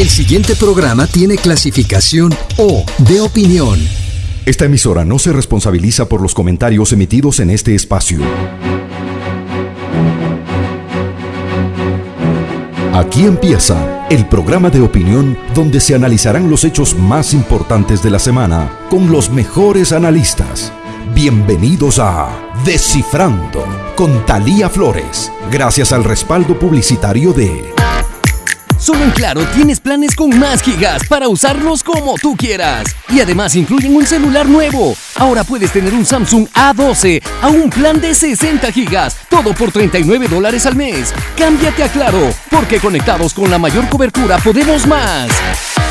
El siguiente programa tiene clasificación O de opinión. Esta emisora no se responsabiliza por los comentarios emitidos en este espacio. Aquí empieza el programa de opinión donde se analizarán los hechos más importantes de la semana con los mejores analistas. Bienvenidos a Descifrando con Talía Flores, gracias al respaldo publicitario de Solo en Claro tienes planes con más gigas para usarlos como tú quieras. Y además incluyen un celular nuevo. Ahora puedes tener un Samsung A12 a un plan de 60 gigas, todo por 39 dólares al mes. Cámbiate a Claro, porque conectados con la mayor cobertura podemos más.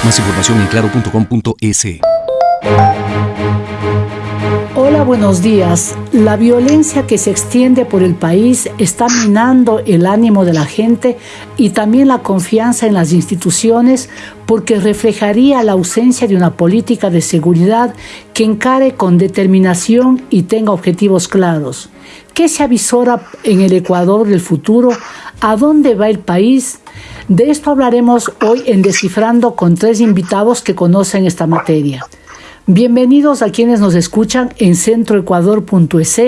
Más información en claro.com.es. Buenos días. La violencia que se extiende por el país está minando el ánimo de la gente y también la confianza en las instituciones porque reflejaría la ausencia de una política de seguridad que encare con determinación y tenga objetivos claros. ¿Qué se avisora en el Ecuador del futuro? ¿A dónde va el país? De esto hablaremos hoy en Descifrando con tres invitados que conocen esta materia. Bienvenidos a quienes nos escuchan en centroecuador.es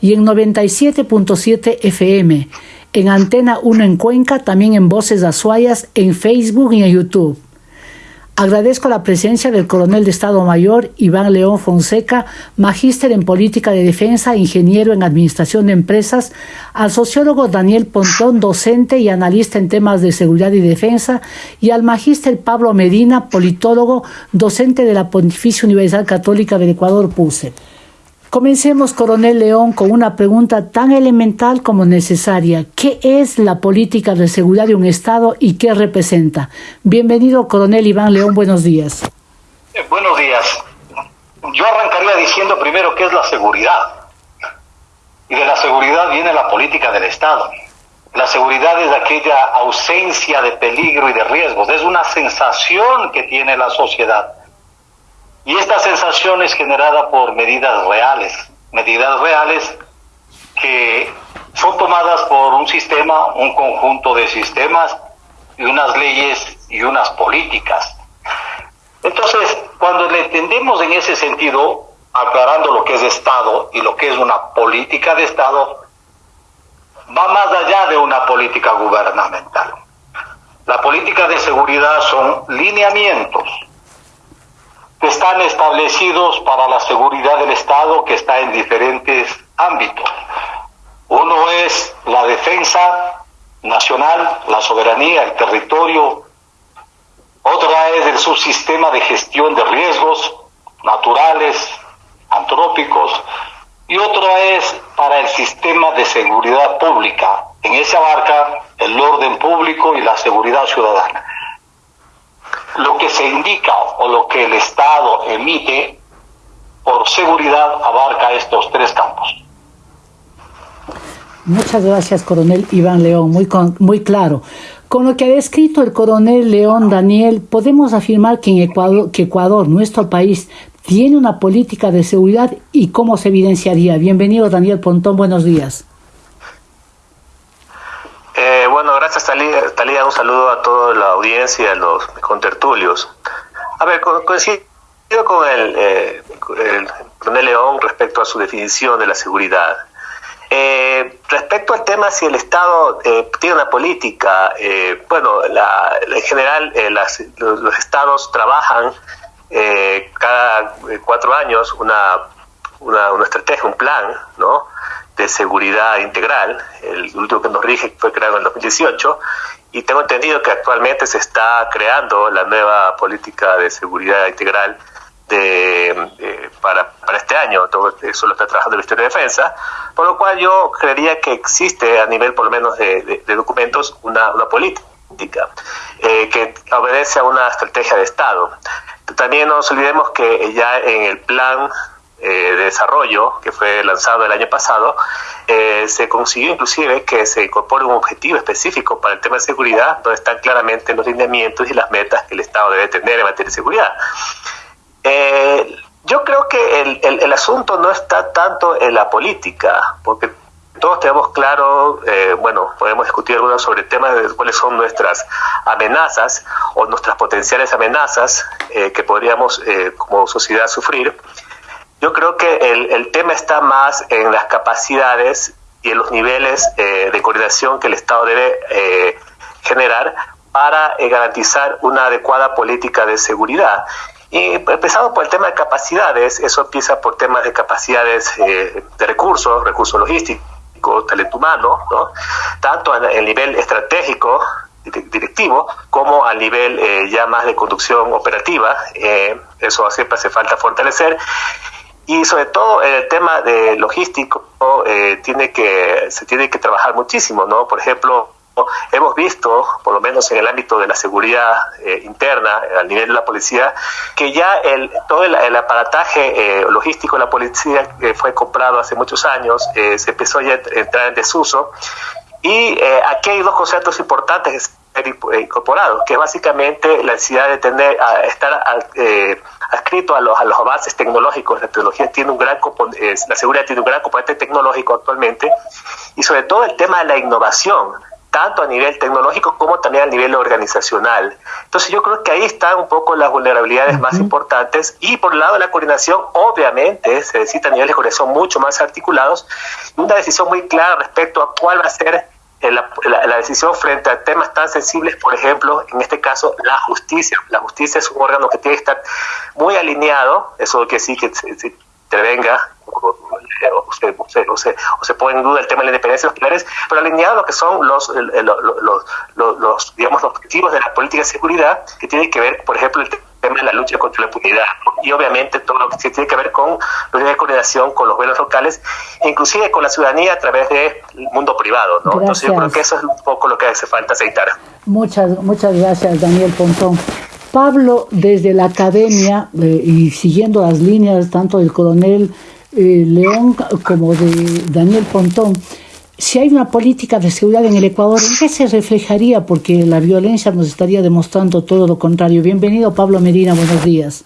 y en 97.7 FM, en Antena 1 en Cuenca, también en Voces Azuayas, en Facebook y en YouTube. Agradezco la presencia del coronel de Estado Mayor Iván León Fonseca, magíster en política de defensa, ingeniero en administración de empresas, al sociólogo Daniel Pontón, docente y analista en temas de seguridad y defensa, y al magíster Pablo Medina, politólogo, docente de la Pontificia Universidad Católica del Ecuador, PUSE. Comencemos, coronel León, con una pregunta tan elemental como necesaria. ¿Qué es la política de seguridad de un Estado y qué representa? Bienvenido, coronel Iván León, buenos días. Eh, buenos días. Yo arrancaría diciendo primero qué es la seguridad. Y de la seguridad viene la política del Estado. La seguridad es aquella ausencia de peligro y de riesgos. Es una sensación que tiene la sociedad y esta sensación es generada por medidas reales, medidas reales que son tomadas por un sistema, un conjunto de sistemas y unas leyes y unas políticas. Entonces, cuando le entendemos en ese sentido, aclarando lo que es Estado y lo que es una política de Estado, va más allá de una política gubernamental. La política de seguridad son lineamientos que están establecidos para la seguridad del Estado que está en diferentes ámbitos. Uno es la defensa nacional, la soberanía, el territorio. Otra es el subsistema de gestión de riesgos naturales, antrópicos. Y otra es para el sistema de seguridad pública. En ese abarca el orden público y la seguridad ciudadana lo que se indica o lo que el Estado emite por seguridad abarca estos tres campos. Muchas gracias, coronel Iván León, muy, muy claro. Con lo que ha descrito el coronel León Daniel, podemos afirmar que, en Ecuador, que Ecuador, nuestro país, tiene una política de seguridad y cómo se evidenciaría. Bienvenido, Daniel Pontón, buenos días. Eh, bueno, gracias Talía. Un saludo a toda la audiencia a los contertulios. A ver, coincido con el, eh, el León respecto a su definición de la seguridad. Eh, respecto al tema si el Estado eh, tiene una política, bueno, la, en general los, los, estados trabajan cada cuatro años una, una estrategia, un plan, ¿no? De seguridad integral, el último que nos rige fue creado en el 2018, y tengo entendido que actualmente se está creando la nueva política de seguridad integral de, para, para, este año, todo eso lo está trabajando el Ministerio de Defensa, por lo cual yo creería que existe a nivel por lo menos de, documentos una, una política eh, que obedece a una estrategia de Estado. También no nos olvidemos que ya en el plan eh, de desarrollo que fue lanzado el año pasado, eh, se consiguió inclusive que se incorpore un objetivo específico para el tema de seguridad, donde están claramente los lineamientos y las metas que el Estado debe tener en materia de seguridad. Eh, yo creo que el, el, el, asunto no está tanto en la política, porque todos tenemos claro, bueno, podemos discutir algunos sobre temas de cuáles son nuestras amenazas o nuestras potenciales amenazas que podríamos como sociedad sufrir, yo creo que el, el, tema está más en las capacidades y en los niveles de coordinación que el Estado debe generar para garantizar una adecuada política de seguridad. Y empezando por el tema de capacidades, eso empieza por temas de capacidades eh, de recursos, recursos logísticos, talento humano, ¿no? tanto a nivel estratégico, directivo, como a nivel eh, ya más de conducción operativa. Eh, eso siempre hace falta fortalecer. Y sobre todo el tema de logístico tiene que, se tiene que trabajar muchísimo, ¿no? Por ejemplo, hemos visto, por lo menos en el ámbito de la seguridad eh, interna, al nivel de la policía, que ya el, todo el, aparataje eh, logístico de la policía que fue comprado hace muchos años eh, se empezó ya a entrar en desuso. Y aquí hay dos conceptos importantes incorporados, que es básicamente la necesidad de tener, a, estar adscrito a los, a los avances tecnológicos. La tecnología tiene un gran la seguridad tiene un gran componente tecnológico actualmente, y sobre todo el tema de la innovación tanto a nivel tecnológico como también a nivel organizacional. Entonces yo creo que ahí están un poco las vulnerabilidades más importantes y por el lado de la coordinación, obviamente se necesitan niveles de coordinación mucho más articulados y una decisión muy clara respecto a cuál va a ser eh, la, decisión frente a temas tan sensibles, por ejemplo, en este caso, la justicia. La justicia es un órgano que tiene que estar muy alineado, eso que sí que se intervenga o se, o, se, o, se, pone en duda el tema de la independencia de los pilares, pero alineado a lo que son los, los, los, digamos, los objetivos de la política de seguridad, que tiene que ver, por ejemplo, el tema de la lucha contra la impunidad y obviamente todo lo que tiene que ver con los de coordinación con los gobiernos locales, inclusive con la ciudadanía a través del mundo privado. ¿no? Entonces yo creo que eso es un poco lo que hace falta aceitar. Muchas, muchas gracias, Daniel Pontón. Pablo, desde la academia eh, y siguiendo las líneas tanto del coronel eh, León como de Daniel Pontón, si hay una política de seguridad en el Ecuador, ¿en qué se reflejaría? Porque la violencia nos estaría demostrando todo lo contrario. Bienvenido, Pablo Medina, buenos días.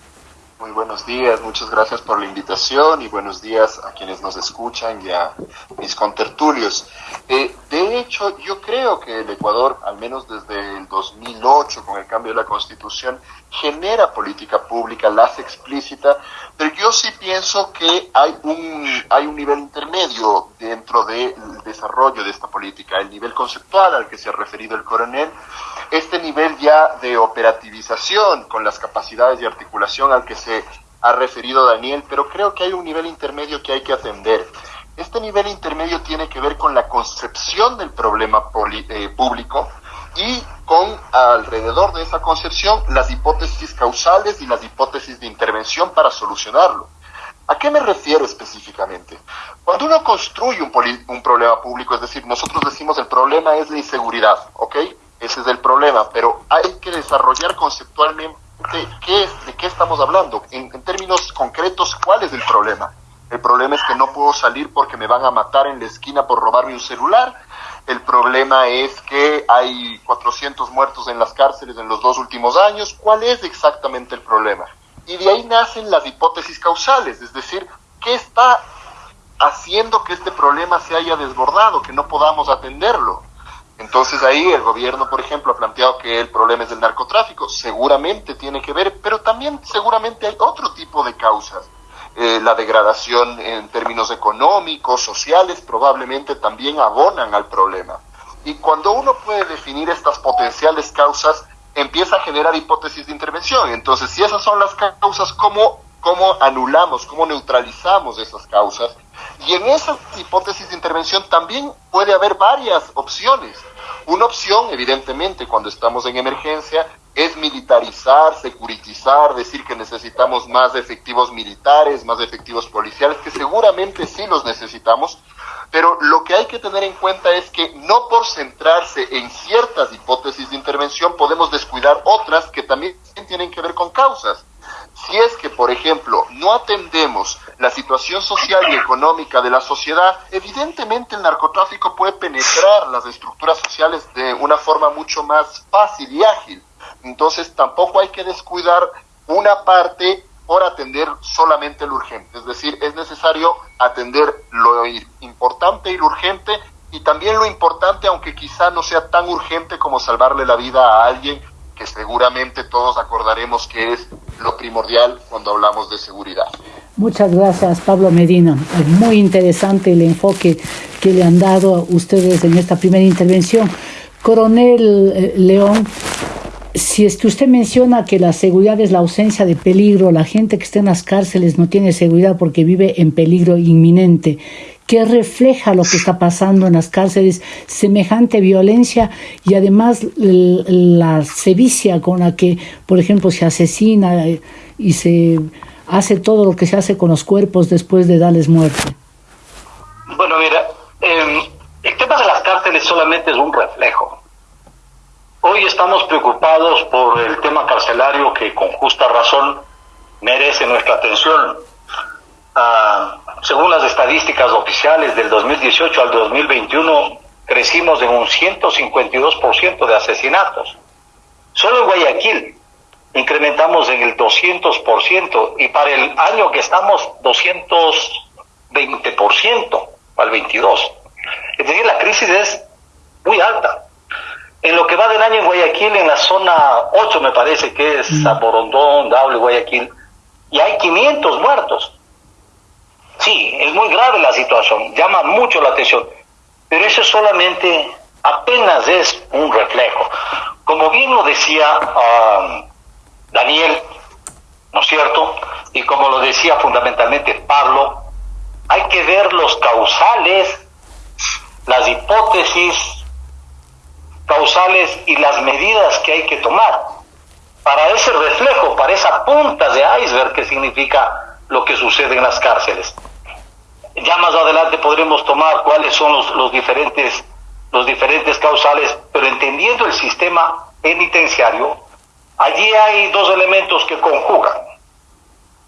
Muy buenos días, muchas gracias por la invitación y buenos días a quienes nos escuchan y a mis contertulios. Eh, de hecho, yo creo que el Ecuador, al menos desde el 2008, con el cambio de la Constitución, genera política pública, la hace explícita, pero yo sí pienso que hay un, hay un nivel intermedio dentro del desarrollo de esta política, el nivel conceptual al que se ha referido el coronel, este nivel ya de operativización con las capacidades de articulación al que se ha referido Daniel, pero creo que hay un nivel intermedio que hay que atender. Este nivel intermedio tiene que ver con la concepción del problema eh, público y con alrededor de esa concepción las hipótesis causales y las hipótesis de intervención para solucionarlo. ¿A qué me refiero específicamente? Cuando uno construye un, un problema público, es decir, nosotros decimos el problema es la inseguridad, ¿ok? Ese es el problema, pero hay que desarrollar conceptualmente qué de qué estamos hablando. En, términos concretos, ¿cuál es el problema? El problema es que no puedo salir porque me van a matar en la esquina por robarme un celular. El problema es que hay 400 muertos en las cárceles en los dos últimos años. ¿Cuál es exactamente el problema? Y de ahí nacen las hipótesis causales, es decir, ¿qué está haciendo que este problema se haya desbordado, que no podamos atenderlo? Entonces ahí el gobierno, por ejemplo, ha planteado que el problema es del narcotráfico, seguramente tiene que ver, pero también seguramente hay otro tipo de causas. Eh, la degradación en términos económicos, sociales, probablemente también abonan al problema. Y cuando uno puede definir estas potenciales causas, empieza a generar hipótesis de intervención. Entonces, si esas son las causas, ¿cómo, cómo anulamos, cómo neutralizamos esas causas? Y en esa hipótesis de intervención también puede haber varias opciones. Una opción, evidentemente, cuando estamos en emergencia, es militarizar, securitizar, decir que necesitamos más efectivos militares, más efectivos policiales, que seguramente sí los necesitamos, pero lo que hay que tener en cuenta es que no por centrarse en ciertas hipótesis de intervención podemos descuidar otras que también tienen que ver con causas. Si es que, por ejemplo, no atendemos la situación social y económica de la sociedad, evidentemente el narcotráfico puede penetrar las estructuras sociales de una forma mucho más fácil y ágil. Entonces tampoco hay que descuidar una parte por atender solamente lo urgente. Es decir, es necesario atender lo importante y lo urgente y también lo importante, aunque quizá no sea tan urgente como salvarle la vida a alguien que seguramente todos acordaremos que es lo primordial cuando hablamos de seguridad. Muchas gracias, Pablo Medina. Muy interesante el enfoque que le han dado a ustedes en esta primera intervención. Coronel eh, León, si es que usted menciona que la seguridad es la ausencia de peligro, la gente que está en las cárceles no tiene seguridad porque vive en peligro inminente, ¿qué refleja lo que está pasando en las cárceles, semejante violencia y además la sevicia con la que, por ejemplo, se asesina y se hace todo lo que se hace con los cuerpos después de darles muerte? Bueno, mira, em, el tema de las cárceles solamente es un reflejo. Hoy estamos preocupados por el tema carcelario que con justa razón merece nuestra atención. Ah, según las estadísticas oficiales del 2018 al 2021, crecimos en un 152% de asesinatos. Solo en Guayaquil incrementamos en el 200% y para el año que estamos 220% al 22. Es decir, la crisis es muy alta. En lo que va del año en Guayaquil, en la zona 8 me parece que es Zaporondón, Dable, Guayaquil, y hay 500 muertos. Sí, es muy grave la situación, llama mucho la atención, pero eso solamente apenas es un reflejo. Como bien lo decía uh, Daniel, ¿no es cierto? Y como lo decía fundamentalmente Pablo, hay que ver los causales, las hipótesis causales y las medidas que hay que tomar para ese reflejo, para esa punta de iceberg que significa lo que sucede en las cárceles. Ya más adelante podremos tomar cuáles son los, los diferentes los diferentes causales, pero entendiendo el sistema penitenciario, Allí hay dos elementos que conjugan.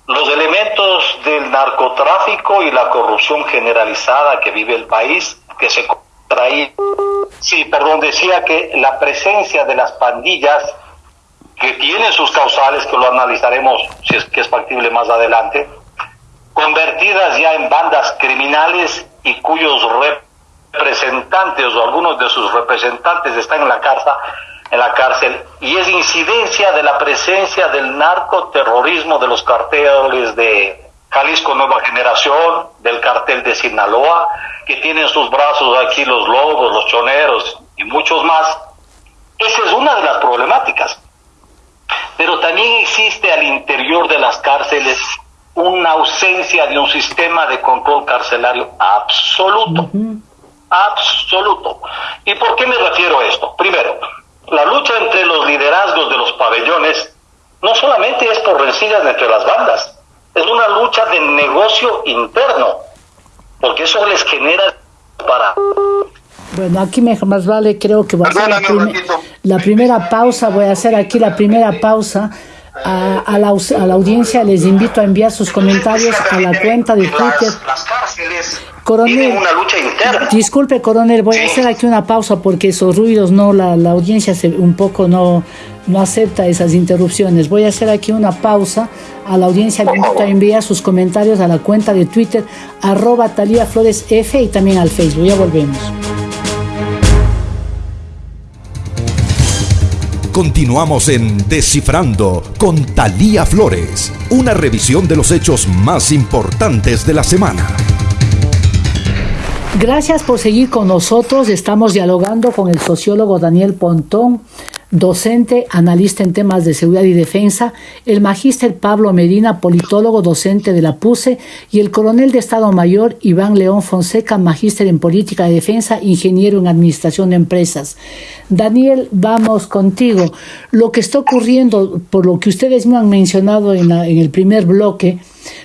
Los elementos del narcotráfico y la corrupción generalizada que vive el país, que se Sí, perdón, decía que la presencia de las pandillas, que tienen sus causales, que lo analizaremos si es que es factible más adelante, convertidas ya en bandas criminales y cuyos representantes o algunos de sus representantes están en la cárcel, en la cárcel. Y es incidencia de la presencia del narcoterrorismo de los carteles de Jalisco Nueva Generación, del cartel de Sinaloa, que tienen sus brazos aquí los lobos, los choneros y muchos más. Esa es una de las problemáticas. Pero también existe al interior de las cárceles una ausencia de un sistema de control carcelario absoluto. Absoluto. ¿Y por qué me refiero a esto? Primero, la lucha entre los liderazgos de los pabellones no solamente es por rencillas entre las bandas, es una lucha de negocio interno, porque eso les genera para... Bueno, aquí más vale, creo que va a ser la, primera pausa, voy a hacer aquí la primera pausa. A, a, la, a, la, audiencia les invito a enviar sus comentarios a la cuenta de Twitter Coronel, una lucha interna. Disculpe, coronel, voy a hacer aquí una pausa porque esos ruidos, no, la, audiencia se, un poco no, no acepta esas interrupciones. Voy a hacer aquí una pausa. A la audiencia le invito a enviar sus comentarios a la cuenta de Twitter, arroba Talía Flores F y también al Facebook. Ya volvemos. Continuamos en Descifrando con Talía Flores, una revisión de los hechos más importantes de la semana. Gracias por seguir con nosotros. Estamos dialogando con el sociólogo Daniel Pontón, docente, analista en temas de seguridad y defensa, el magíster Pablo Medina, politólogo, docente de la PUSE, y el coronel de Estado Mayor Iván León Fonseca, magíster en política de defensa, ingeniero en administración de empresas. Daniel, vamos contigo. Lo que está ocurriendo, por lo que ustedes me han mencionado en, en el primer bloque,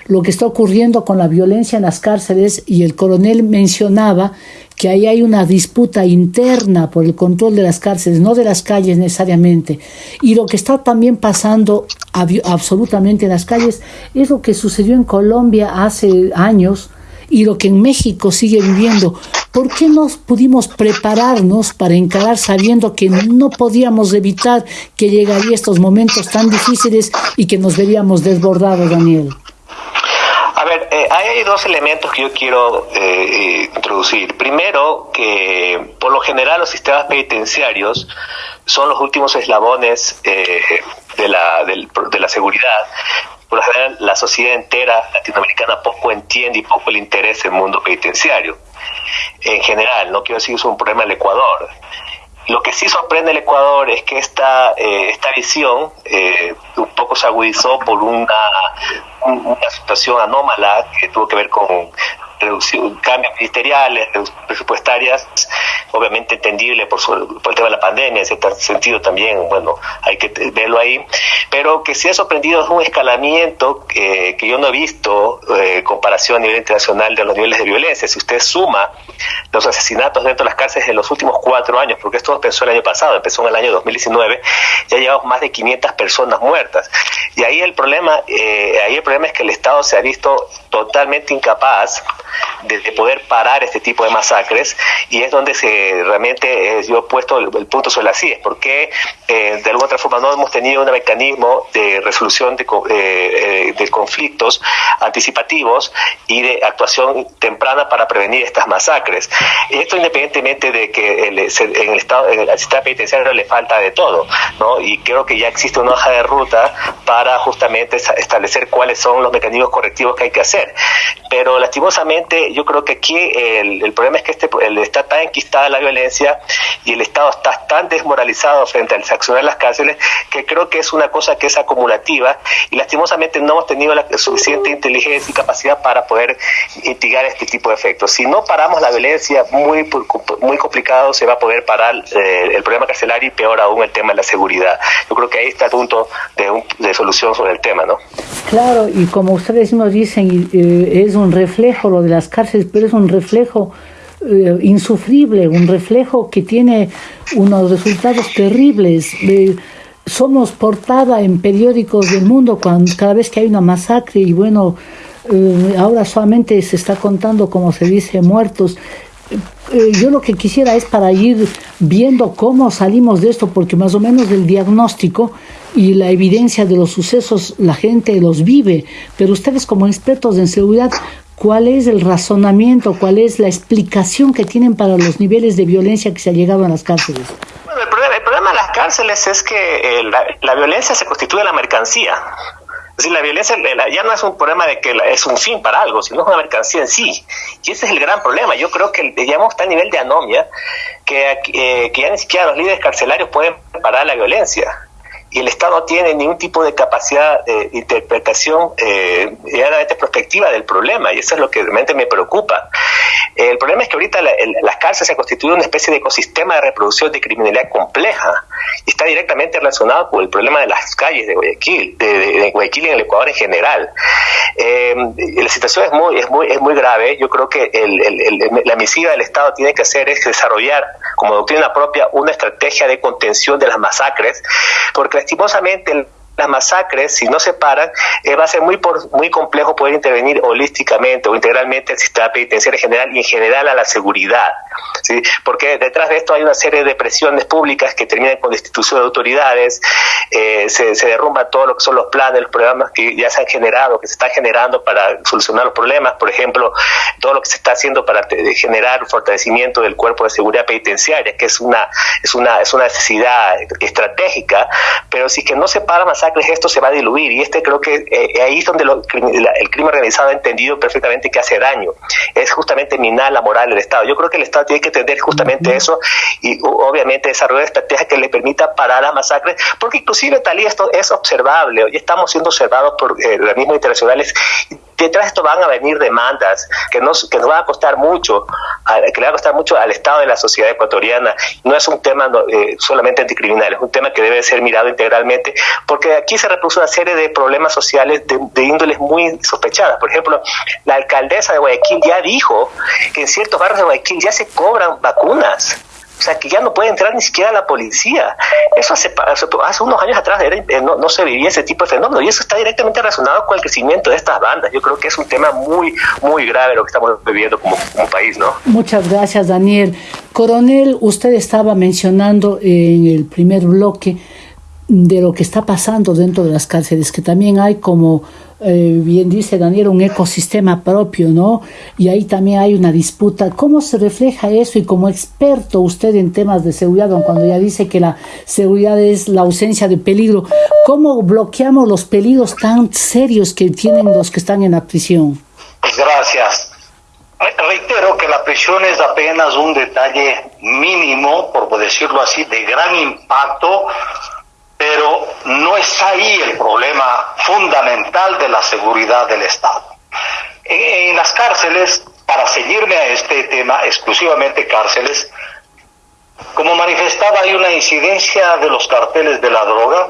lo que está ocurriendo con la violencia en las cárceles y el coronel mencionaba que ahí hay una disputa interna por el control de las cárceles, no de las calles necesariamente. Y lo que está también pasando absolutamente en las calles es lo que sucedió en Colombia hace años y lo que en México sigue viviendo. ¿Por qué no pudimos prepararnos para encarar sabiendo que no podíamos evitar que llegaría estos momentos tan difíciles y que nos veríamos desbordados, Daniel? Eh, hay dos elementos que yo quiero eh, introducir. Primero, que por lo general los sistemas penitenciarios son los últimos eslabones eh, de, la, de la seguridad. Por lo general, la sociedad entera latinoamericana poco entiende y poco le interesa el mundo penitenciario. En general, no quiero decir que es un problema del Ecuador. Lo que sí sorprende al Ecuador es que esta, eh, esta visión eh, un poco se agudizó por una, una situación anómala que tuvo que ver con reducción, cambios ministeriales, presupuestarias, obviamente entendible por, por el tema de la pandemia, en cierto sentido también, bueno, hay que verlo ahí, pero que se ha sorprendido es un escalamiento que yo no he visto eh, comparación a nivel internacional de los niveles de violencia. Si usted suma los asesinatos dentro de las cárceles en los últimos cuatro años, porque esto empezó el año pasado, empezó en el año 2019, ya llevamos más de 500 personas muertas. Y ahí el problema, eh, ahí el problema es que el Estado se ha visto totalmente incapaz de, poder parar este tipo de masacres y es donde se realmente eh, yo he puesto el, punto sobre las CIES, porque eh, de alguna otra forma no hemos tenido un mecanismo de resolución de, eh, de conflictos anticipativos y de actuación temprana para prevenir estas masacres. Esto independientemente de que el, en el estado, en el sistema penitenciario le falta de todo, ¿no? Y creo que ya existe una hoja de ruta para justamente establecer cuáles son los mecanismos correctivos que hay que hacer. Pero lastimosamente yo creo que aquí el, problema es que este, el, está tan enquistada la violencia y el Estado está tan desmoralizado frente al accionar las cárceles que creo que es una cosa que es acumulativa y lastimosamente no hemos tenido la suficiente inteligencia y capacidad para poder mitigar este tipo de efectos. Si no paramos la violencia, muy, muy complicado se va a poder parar eh, el problema carcelario y peor aún el tema de la seguridad. Yo creo que ahí está el punto de, de solución sobre el tema, ¿no? Claro, y como ustedes nos dicen, eh, es un reflejo lo de las cárceles, pero es un reflejo eh, insufrible, un reflejo que tiene unos resultados terribles. somos portada en periódicos del mundo cuando, cada vez que hay una masacre y bueno, eh, ahora solamente se está contando, como se dice, muertos. yo lo que quisiera es para ir viendo cómo salimos de esto, porque más o menos el diagnóstico y la evidencia de los sucesos la gente los vive, pero ustedes como expertos en seguridad, ¿cuál es el razonamiento, cuál es la explicación que tienen para los niveles de violencia que se ha llegado a las cárceles? Bueno, el problema, de las cárceles es que eh, la, violencia se constituye la mercancía. Es decir, la violencia ya no es un problema de que es un fin para algo, sino es una mercancía en sí. Y ese es el gran problema. Yo creo que está a nivel de anomia que, eh, que ya ni siquiera los líderes carcelarios pueden parar la violencia y el Estado no tiene ningún tipo de capacidad de interpretación eh, prospectiva del problema, y eso es lo que realmente me preocupa. El problema es que ahorita las cárceles se constituyen una especie de ecosistema de reproducción de criminalidad compleja, y está directamente relacionado con el problema de las calles de Guayaquil, de, Guayaquil y en el Ecuador en general. Eh, la situación es muy, es muy, es muy grave, yo creo que la misiva del Estado tiene que hacer es desarrollar como doctrina propia una estrategia de contención de las masacres, porque lastimosamente las masacres, si no se paran, eh, va a ser muy muy complejo poder intervenir holísticamente o integralmente al sistema penitenciario en general y en general a la seguridad. ¿sí? Porque detrás de esto hay una serie de presiones públicas que terminan con destitución de autoridades, eh, se, derrumba todo lo que son los planes, los programas que ya se han generado, que se están generando para solucionar los problemas, por ejemplo, todo lo que se está haciendo para generar fortalecimiento del cuerpo de seguridad penitenciaria, que es una, es una, es una necesidad estratégica, pero si que no se para masacres, esto se va a diluir, y este creo que eh, ahí es donde el crimen organizado ha entendido perfectamente que hace daño, es justamente minar la moral del Estado. Yo creo que el Estado tiene que entender justamente eso y obviamente desarrollar estrategias que le permita parar las masacres, porque inclusive tal y esto es observable, hoy estamos siendo observados por eh, organismos internacionales. Detrás de esto van a venir demandas que nos, que nos van a costar mucho, que le va a costar mucho al Estado de la sociedad ecuatoriana. No es un tema eh, solamente anticriminal, es un tema que debe ser mirado integralmente, porque aquí se reproduce una serie de problemas sociales de, de índoles muy sospechadas. Por ejemplo, la alcaldesa de Guayaquil ya dijo que en ciertos barrios de Guayaquil ya se cobran vacunas. O sea, que ya no puede entrar ni siquiera la policía. Eso hace, hace unos años atrás eh, no, no, se vivía ese tipo de fenómeno y eso está directamente relacionado con el crecimiento de estas bandas. Yo creo que es un tema muy, muy grave lo que estamos viviendo como, como país, ¿no? Muchas gracias, Daniel. Coronel, usted estaba mencionando en el primer bloque de lo que está pasando dentro de las cárceles, que también hay como eh, bien dice Daniel, un ecosistema propio, ¿no? Y ahí también hay una disputa. ¿Cómo se refleja eso? Y como experto usted en temas de seguridad, cuando ya dice que la seguridad es la ausencia de peligro, ¿cómo bloqueamos los peligros tan serios que tienen los que están en la prisión? Gracias. Reitero que la prisión es apenas un detalle mínimo, por decirlo así, de gran impacto pero no es ahí el problema fundamental de la seguridad del Estado. En, las cárceles, para seguirme a este tema, exclusivamente cárceles, como manifestaba, hay una incidencia de los carteles de la droga,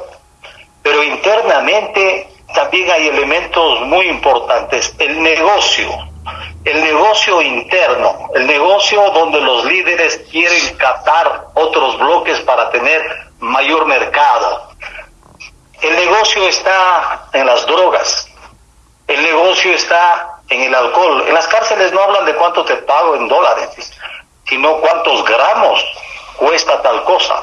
pero internamente también hay elementos muy importantes. El negocio, el negocio interno, el negocio donde los líderes quieren captar otros bloques para tener mayor mercado. El negocio está en las drogas, el negocio está en el alcohol. En las cárceles no hablan de cuánto te pago en dólares, sino cuántos gramos cuesta tal cosa.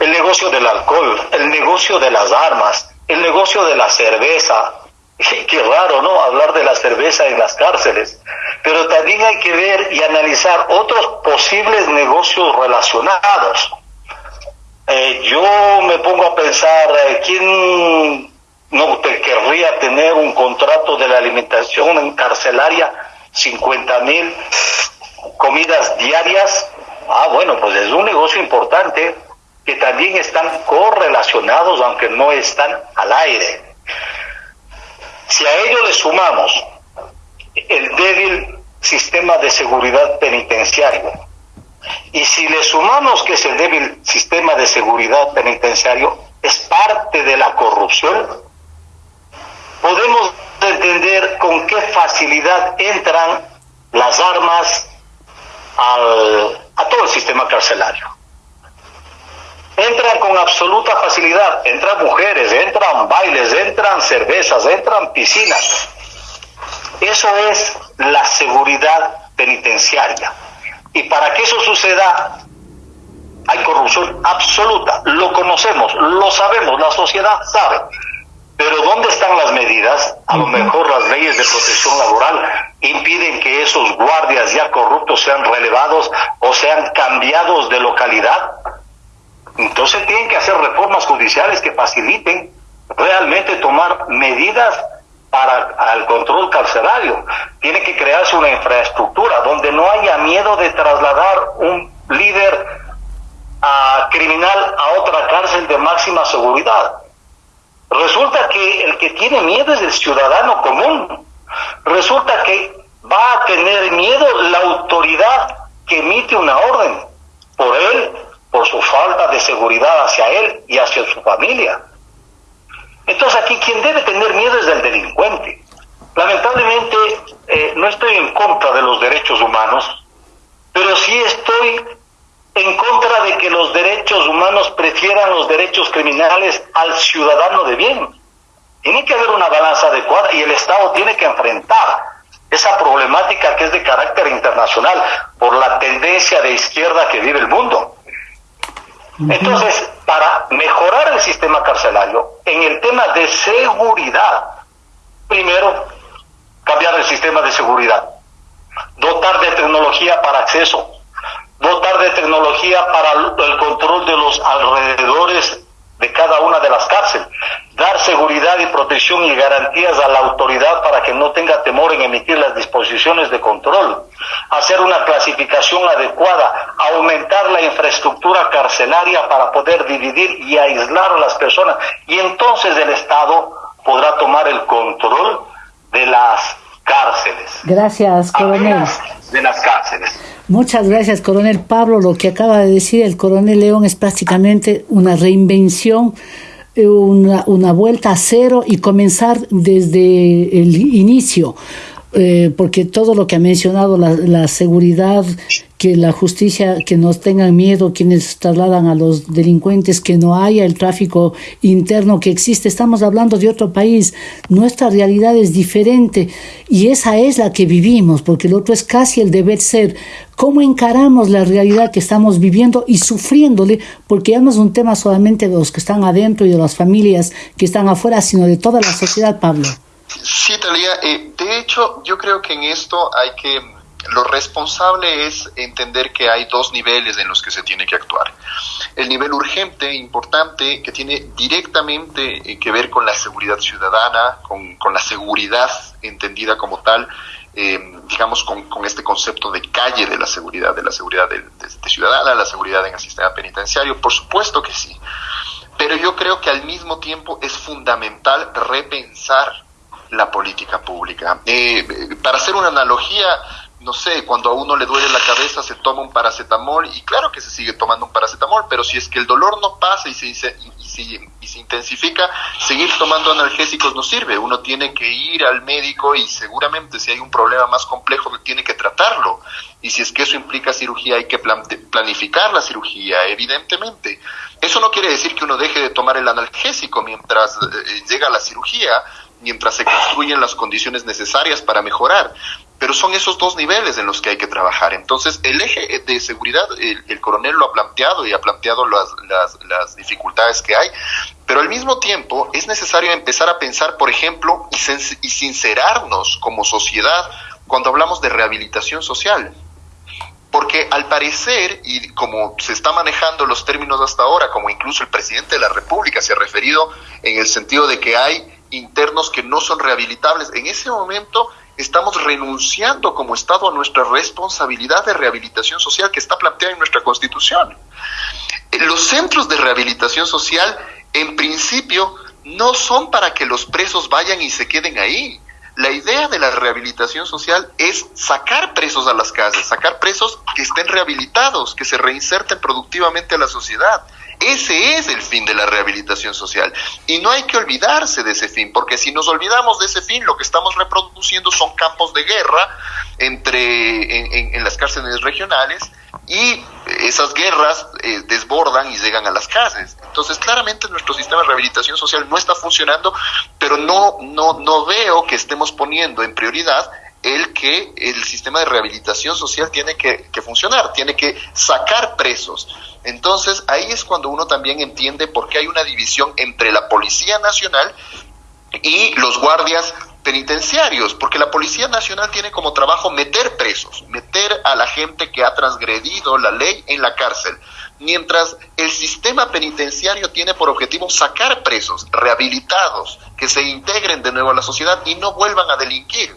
El negocio del alcohol, el negocio de las armas, el negocio de la cerveza. Qué raro, ¿no? Hablar de la cerveza en las cárceles. Pero también hay que ver y analizar otros posibles negocios relacionados. Eh, yo me pongo a pensar, eh, ¿quién no te querría tener un contrato de la alimentación en carcelaria, 50 mil comidas diarias? Ah, bueno, pues es un negocio importante que también están correlacionados, aunque no están al aire. Si a ello le sumamos el débil sistema de seguridad penitenciario, y si le sumamos que ese débil sistema de seguridad penitenciario es parte de la corrupción, podemos entender con qué facilidad entran las armas a todo el sistema carcelario. Entran con absoluta facilidad, entran mujeres, entran bailes, entran cervezas, entran piscinas. Eso es la seguridad penitenciaria. Y para que eso suceda, hay corrupción absoluta. Lo conocemos, lo sabemos, la sociedad sabe. Pero ¿dónde están las medidas? A lo mejor las leyes de protección laboral impiden que esos guardias ya corruptos sean relevados o sean cambiados de localidad. Entonces tienen que hacer reformas judiciales que faciliten realmente tomar medidas para el control carcelario. Tiene que crearse una infraestructura donde no haya miedo de trasladar un líder a criminal a otra cárcel de máxima seguridad. Resulta que el que tiene miedo es el ciudadano común. Resulta que va a tener miedo la autoridad que emite una orden por él, por su falta de seguridad hacia él y hacia su familia. Entonces aquí quien debe tener miedo es el delincuente. Lamentablemente eh, no estoy en contra de los derechos humanos, pero sí estoy en contra de que los derechos humanos prefieran los derechos criminales al ciudadano de bien. Tiene que haber una balanza adecuada y el Estado tiene que enfrentar esa problemática que es de carácter internacional por la tendencia de izquierda que vive el mundo. Entonces, para mejorar el sistema carcelario, en el tema de seguridad, primero, cambiar el sistema de seguridad, dotar de tecnología para acceso, dotar de tecnología para el control de los alrededores de cada una de las cárceles, dar seguridad y protección y garantías a la autoridad para que no tenga temor en emitir las disposiciones de control, hacer una clasificación adecuada, aumentar la infraestructura carcelaria para poder dividir y aislar a las personas. Y entonces el Estado podrá tomar el control de las cárceles. Gracias, coronel. De las cárceles. Muchas gracias, coronel Pablo. Lo que acaba de decir el coronel León es prácticamente una reinvención, eh, una, una vuelta a cero y comenzar desde el inicio. Eh, porque todo lo que ha mencionado, la, seguridad, que la justicia, que nos tengan miedo quienes trasladan a los delincuentes, que no haya el tráfico interno que existe, estamos hablando de otro país, nuestra realidad es diferente y esa es la que vivimos, porque el otro es casi el deber ser. ¿Cómo encaramos la realidad que estamos viviendo y sufriéndole? Porque ya no es un tema solamente de los que están adentro y de las familias que están afuera, sino de toda la sociedad, Pablo. Sí, Talía. Eh, de hecho, yo creo que en esto hay que, lo responsable es entender que hay dos niveles en los que se tiene que actuar. El nivel urgente, importante, que tiene directamente eh, que ver con la seguridad ciudadana, con, la seguridad entendida como tal, eh, digamos, con, este concepto de calle de la seguridad, de la seguridad de, ciudadana, la seguridad en el sistema penitenciario, por supuesto que sí. Pero yo creo que al mismo tiempo es fundamental repensar la política pública. Eh, para hacer una analogía, no sé, cuando a uno le duele la cabeza se toma un paracetamol y claro que se sigue tomando un paracetamol, pero si es que el dolor no pasa y se, y se, y se intensifica, seguir tomando analgésicos no sirve. Uno tiene que ir al médico y seguramente si hay un problema más complejo tiene que tratarlo. Y si es que eso implica cirugía hay que planificar la cirugía, evidentemente. Eso no quiere decir que uno deje de tomar el analgésico mientras eh, llega la cirugía, mientras se construyen las condiciones necesarias para mejorar. Pero son esos dos niveles en los que hay que trabajar. Entonces, el eje de seguridad, el, el coronel lo ha planteado y ha planteado las, las, las, dificultades que hay, pero al mismo tiempo es necesario empezar a pensar, por ejemplo, y, y sincerarnos como sociedad cuando hablamos de rehabilitación social. Porque al parecer, y como se está manejando los términos hasta ahora, como incluso el presidente de la República se ha referido en el sentido de que hay internos que no son rehabilitables. En ese momento estamos renunciando como Estado a nuestra responsabilidad de rehabilitación social que está planteada en nuestra Constitución. Los centros de rehabilitación social, en principio, no son para que los presos vayan y se queden ahí. La idea de la rehabilitación social es sacar presos a las casas, sacar presos que estén rehabilitados, que se reinserten productivamente a la sociedad. Ese es el fin de la rehabilitación social. Y no hay que olvidarse de ese fin, porque si nos olvidamos de ese fin, lo que estamos reproduciendo son campos de guerra entre, en, las cárceles regionales y esas guerras eh, desbordan y llegan a las casas. Entonces, claramente nuestro sistema de rehabilitación social no está funcionando, pero no, no, no veo que estemos poniendo en prioridad el que el sistema de rehabilitación social tiene que, funcionar, tiene que sacar presos. Entonces ahí es cuando uno también entiende por qué hay una división entre la Policía Nacional y los guardias penitenciarios, porque la Policía Nacional tiene como trabajo meter presos, meter a la gente que ha transgredido la ley en la cárcel, mientras el sistema penitenciario tiene por objetivo sacar presos rehabilitados, que se integren de nuevo a la sociedad y no vuelvan a delinquir.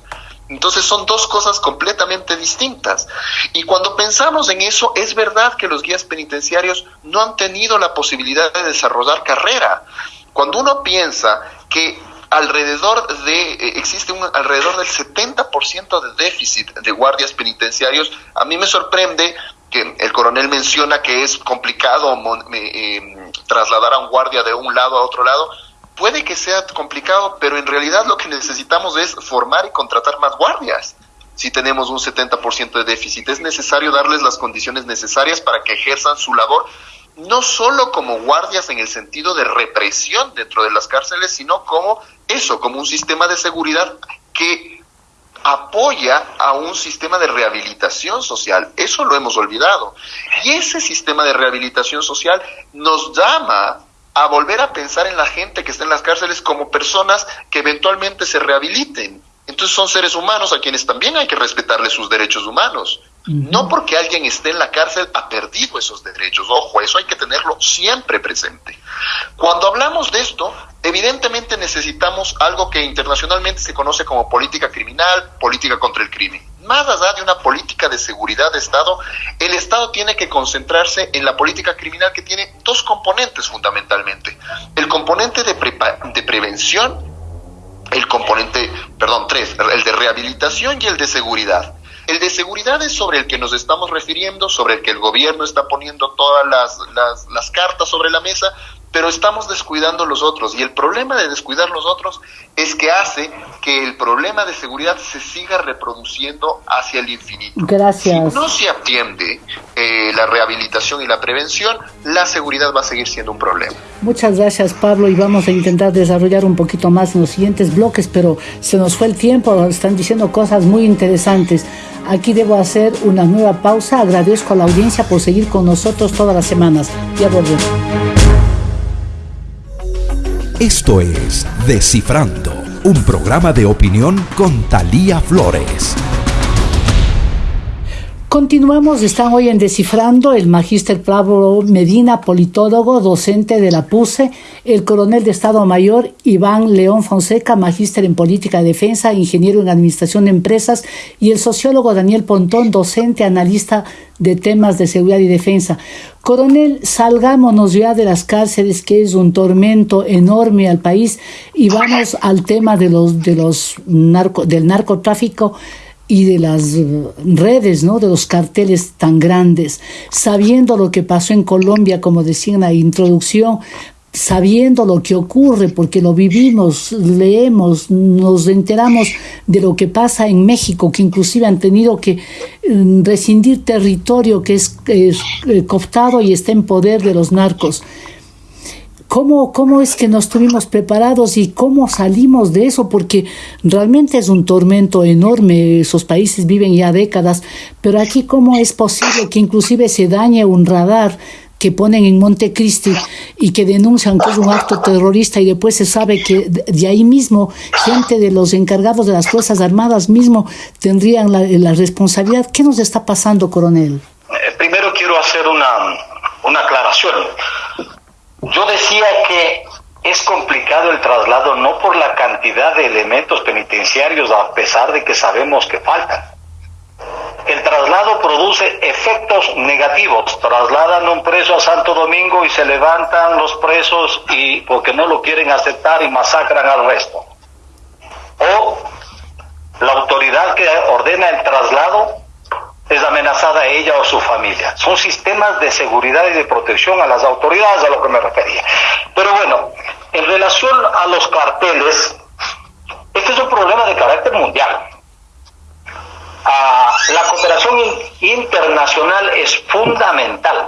Entonces son dos cosas completamente distintas. Y cuando pensamos en eso, es verdad que los guías penitenciarios no han tenido la posibilidad de desarrollar carrera. Cuando uno piensa que alrededor de, eh, existe un alrededor del 70% de déficit de guardias penitenciarios, a mí me sorprende que el coronel menciona que es complicado eh, trasladar a un guardia de un lado a otro lado, puede que sea complicado, pero en realidad lo que necesitamos es formar y contratar más guardias. Si tenemos un 70% de déficit, es necesario darles las condiciones necesarias para que ejerzan su labor, no solo como guardias en el sentido de represión dentro de las cárceles, sino como eso, como un sistema de seguridad que apoya a un sistema de rehabilitación social. Eso lo hemos olvidado. Y ese sistema de rehabilitación social nos llama a volver a pensar en la gente que está en las cárceles como personas que eventualmente se rehabiliten. Entonces son seres humanos a quienes también hay que respetarles sus derechos humanos. Uh -huh. No porque alguien esté en la cárcel ha perdido esos derechos. Ojo, eso hay que tenerlo siempre presente. Cuando hablamos de esto, evidentemente necesitamos algo que internacionalmente se conoce como política criminal, política contra el crimen. Más allá de una política de seguridad de Estado, el Estado tiene que concentrarse en la política criminal que tiene dos componentes fundamentalmente. El componente de, de prevención, el componente, perdón, tres, el de rehabilitación y el de seguridad. El de seguridad es sobre el que nos estamos refiriendo, sobre el que el gobierno está poniendo todas las, las cartas sobre la mesa, pero estamos descuidando los otros. Y el problema de descuidar los otros es que hace que el problema de seguridad se siga reproduciendo hacia el infinito. Gracias. Si no se atiende eh, la rehabilitación y la prevención, la seguridad va a seguir siendo un problema. Muchas gracias, Pablo, y vamos a intentar desarrollar un poquito más en los siguientes bloques, pero se nos fue el tiempo, están diciendo cosas muy interesantes. Aquí debo hacer una nueva pausa. Agradezco a la audiencia por seguir con nosotros todas las semanas. Ya volvemos. Esto es Descifrando, un programa de opinión con Talía Flores. Continuamos, están hoy en Descifrando el magíster Pablo Medina, politólogo, docente de la PUSE, el coronel de Estado Mayor Iván León Fonseca, magíster en política de defensa, ingeniero en administración de empresas, y el sociólogo Daniel Pontón, docente, analista de temas de seguridad y defensa. Coronel, salgámonos ya de las cárceles, que es un tormento enorme al país, y vamos al tema de los, de los narco, del narcotráfico y de las eh, redes, ¿no? de los carteles tan grandes, sabiendo lo que pasó en Colombia, como decía en la introducción, sabiendo lo que ocurre, porque lo vivimos, leemos, nos enteramos de lo que pasa en México, que inclusive han tenido que mm, rescindir territorio que es, es eh, cooptado y está en poder de los narcos. ¿Cómo, ¿Cómo es que nos tuvimos preparados y cómo salimos de eso? Porque realmente es un tormento enorme, esos países viven ya décadas, pero aquí cómo es posible que inclusive se dañe un radar que ponen en Montecristi y que denuncian que es un acto terrorista y después se sabe que de ahí mismo gente de los encargados de las Fuerzas Armadas mismo tendrían la, responsabilidad. ¿Qué nos está pasando, coronel? Eh, primero quiero hacer una, una aclaración. Yo decía que es complicado el traslado no por la cantidad de elementos penitenciarios, a pesar de que sabemos que faltan. El traslado produce efectos negativos. Trasladan un preso a Santo Domingo y se levantan los presos y porque no lo quieren aceptar y masacran al resto. O la autoridad que ordena el traslado es amenazada ella o su familia. Son sistemas de seguridad y de protección a las autoridades a lo que me refería. Pero bueno, en relación a los carteles, este es un problema de carácter mundial. Ah, la cooperación internacional es fundamental.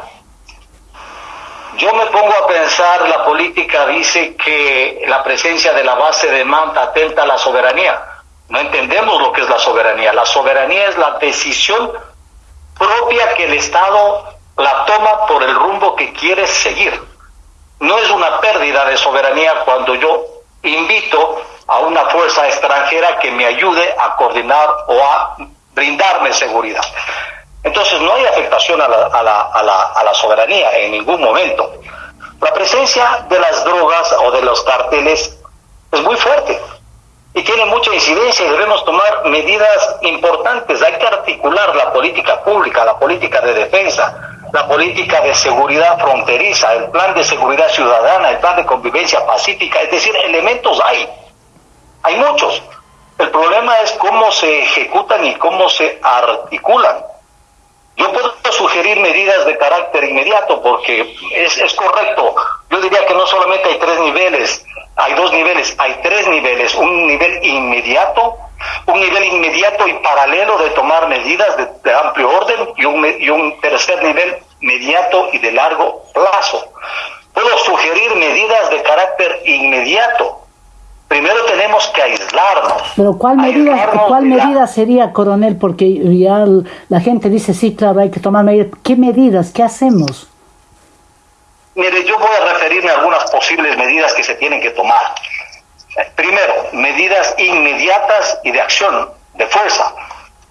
Yo me pongo a pensar, la política dice que la presencia de la base de Manta atenta a la soberanía. No entendemos lo que es la soberanía. La soberanía es la decisión propia que el Estado la toma por el rumbo que quiere seguir. No es una pérdida de soberanía cuando yo invito a una fuerza extranjera que me ayude a coordinar o a brindarme seguridad. Entonces no hay afectación a la, a la, a la, soberanía en ningún momento. La presencia de las drogas o de los carteles es muy fuerte y tiene mucha incidencia y debemos tomar medidas importantes. Hay que articular la política pública, la política de defensa, la política de seguridad fronteriza, el plan de seguridad ciudadana, el plan de convivencia pacífica, es decir, elementos hay, hay muchos. El problema es cómo se ejecutan y cómo se articulan. Yo puedo sugerir medidas de carácter inmediato porque es, es correcto. Yo diría que no solamente hay tres niveles, hay dos niveles, hay tres niveles, un nivel inmediato, un nivel inmediato y paralelo de tomar medidas de, amplio orden y un, y un tercer nivel mediato y de largo plazo. Puedo sugerir medidas de carácter inmediato. Primero tenemos que aislarnos. Pero ¿cuál medida, ¿cuál medida sería, coronel? Porque ya la gente dice, sí, claro, hay que tomar medidas. ¿Qué medidas? ¿Qué hacemos? Mire, yo voy a referirme a algunas posibles medidas que se tienen que tomar. Primero, medidas inmediatas y de acción, de fuerza.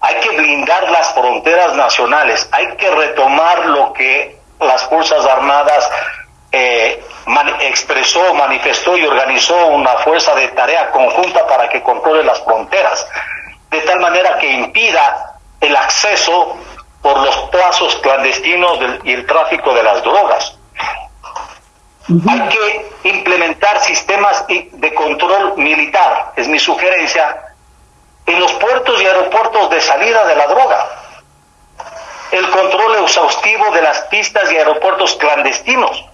Hay que blindar las fronteras nacionales, hay que retomar lo que las Fuerzas Armadas eh, expresó, manifestó y organizó una fuerza de tarea conjunta para que controle las fronteras, de tal manera que impida el acceso por los plazos clandestinos y el tráfico de las drogas. Hay que implementar sistemas de control militar, es mi sugerencia, en los puertos y aeropuertos de salida de la droga. El control exhaustivo de las pistas y aeropuertos clandestinos.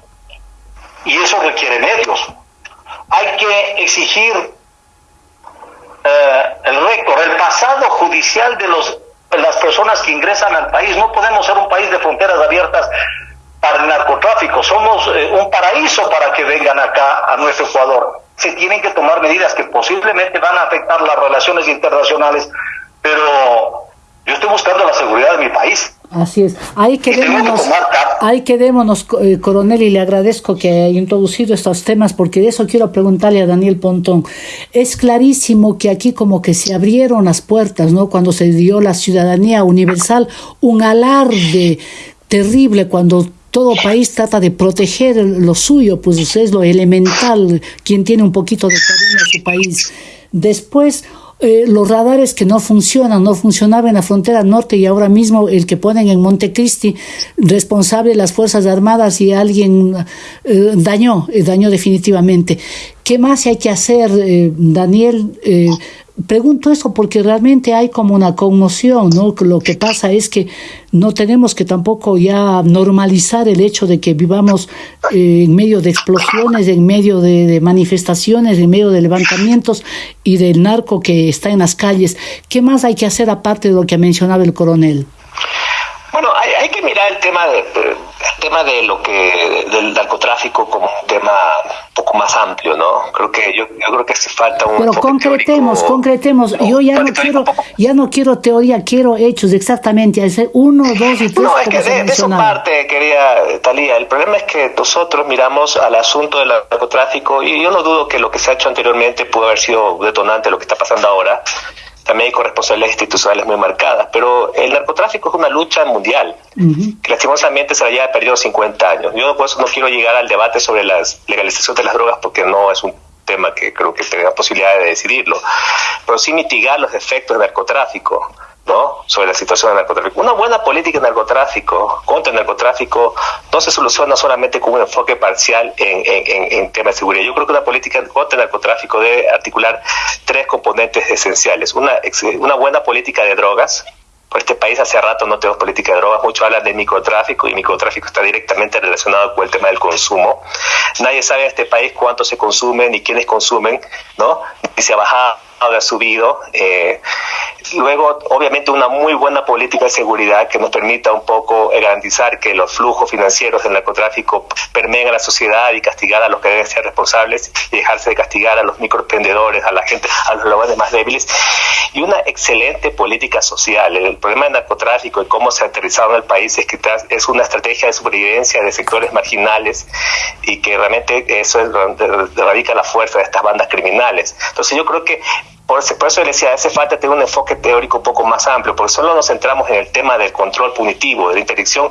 y eso requiere medios. Hay que exigir eh, el récord, el pasado judicial de los, las personas que ingresan al país. No podemos ser un país de fronteras abiertas para el narcotráfico. Somos eh, un paraíso para que vengan acá a nuestro Ecuador. Se tienen que tomar medidas que posiblemente van a afectar las relaciones internacionales, pero yo estoy buscando la seguridad de mi país. Así es. Ahí quedémonos, ahí quedémonos, eh, coronel, y le agradezco que haya introducido estos temas, porque de eso quiero preguntarle a Daniel Pontón. Es clarísimo que aquí como que se abrieron las puertas, ¿no? Cuando se dio la ciudadanía universal, un alarde terrible cuando todo país trata de proteger lo suyo, pues es lo elemental, quien tiene un poquito de cariño a su país. Después, eh, los radares que no funcionan, no funcionaban en la frontera norte y ahora mismo el que ponen en Montecristi, responsable de las Fuerzas Armadas y alguien eh, dañó, eh, dañó definitivamente. ¿Qué más hay que hacer, Daniel? Pregunto eso porque realmente hay como una conmoción, ¿no? Lo que pasa es que no tenemos que tampoco ya normalizar el hecho de que vivamos eh, en medio de explosiones, en medio de, manifestaciones, en medio de levantamientos y del narco que está en las calles. ¿Qué más hay que hacer aparte de lo que mencionaba el coronel? Bueno, hay, que mirar el tema de, el tema de lo que del narcotráfico como un tema un poco más amplio, ¿no? Creo que yo, yo creo que hace falta un Pero concretemos, concretemos. yo ya no quiero ya no quiero teoría, quiero hechos exactamente, uno, dos y tres. No, es que de, de esa parte quería Talía. El problema es que nosotros miramos al asunto del narcotráfico y yo no dudo que lo que se ha hecho anteriormente pudo haber sido detonante lo que está pasando ahora también hay corresponsabilidades institucionales muy marcadas, pero el narcotráfico es una lucha mundial, que lastimosamente se la lleva perdido 50 años. Yo por eso no quiero llegar al debate sobre la legalización de las drogas porque no es un tema que creo que tenga posibilidad de decidirlo, pero sí mitigar los efectos del narcotráfico ¿no? sobre la situación del narcotráfico. Una buena política de narcotráfico, contra el narcotráfico, no se soluciona solamente con un enfoque parcial en, en, en temas de seguridad. Yo creo que una política contra el narcotráfico debe articular tres componentes esenciales. Una, una buena política de drogas, por este país hace rato no tenemos política de drogas, mucho hablan de microtráfico y microtráfico está directamente relacionado con el tema del consumo. Nadie sabe en este país cuánto se consume ni quiénes consumen, ¿no? Ni se ha bajado ha subido. Eh, luego, obviamente, una muy buena política de seguridad que nos permita un poco garantizar que los flujos financieros del narcotráfico permeen a la sociedad y castigar a los que deben ser responsables y dejarse de castigar a los microemprendedores, a la gente, a los lugares más débiles. Y una excelente política social. El problema del narcotráfico y cómo se ha aterrizado en el país es que es una estrategia de supervivencia de sectores marginales y que realmente eso es donde radica la fuerza de estas bandas criminales. Entonces yo creo que por eso, por eso le decía, hace falta tener un enfoque teórico un poco más amplio, porque solo nos centramos en el tema del control punitivo, de la interdicción,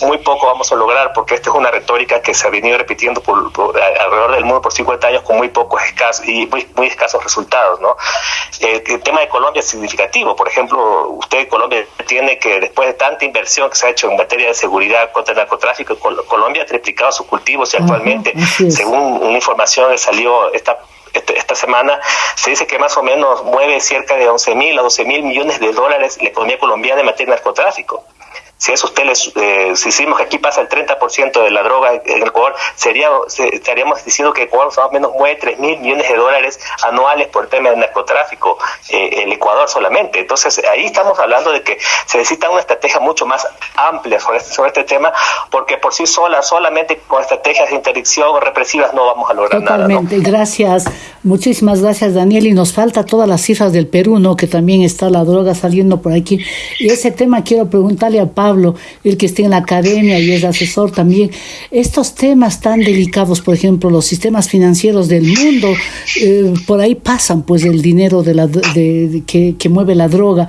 muy poco vamos a lograr, porque esta es una retórica que se ha venido repitiendo por, alrededor del mundo por 50 años con muy pocos escasos y muy, escasos resultados. ¿no? El, tema de Colombia es significativo. Por ejemplo, usted Colombia tiene que, después de tanta inversión que se ha hecho en materia de seguridad contra el narcotráfico, Colombia ha triplicado sus cultivos y actualmente, según una información que salió esta este, esta semana, se dice que más o menos mueve cerca de 11 mil a 12 mil millones de dólares la economía colombiana en materia de narcotráfico. Si eso usted les, eh, si decimos que aquí pasa el 30% de la droga en Ecuador, sería, estaríamos diciendo que Ecuador más o menos mueve 3 mil millones de dólares anuales por el tema del narcotráfico, eh, el Ecuador solamente. Entonces ahí estamos hablando de que se necesita una estrategia mucho más amplia sobre este, sobre este tema, porque por sí sola, solamente con estrategias de interdicción represivas no vamos a lograr nada. Totalmente, gracias. Muchísimas gracias, Daniel. Y nos falta todas las cifras del Perú, ¿no? Que también está la droga saliendo por aquí. Y ese tema quiero preguntarle a Pablo el que esté en la academia y es asesor también, estos temas tan delicados, por ejemplo, los sistemas financieros del mundo, eh, por ahí pasan pues el dinero de la, de, que mueve la droga.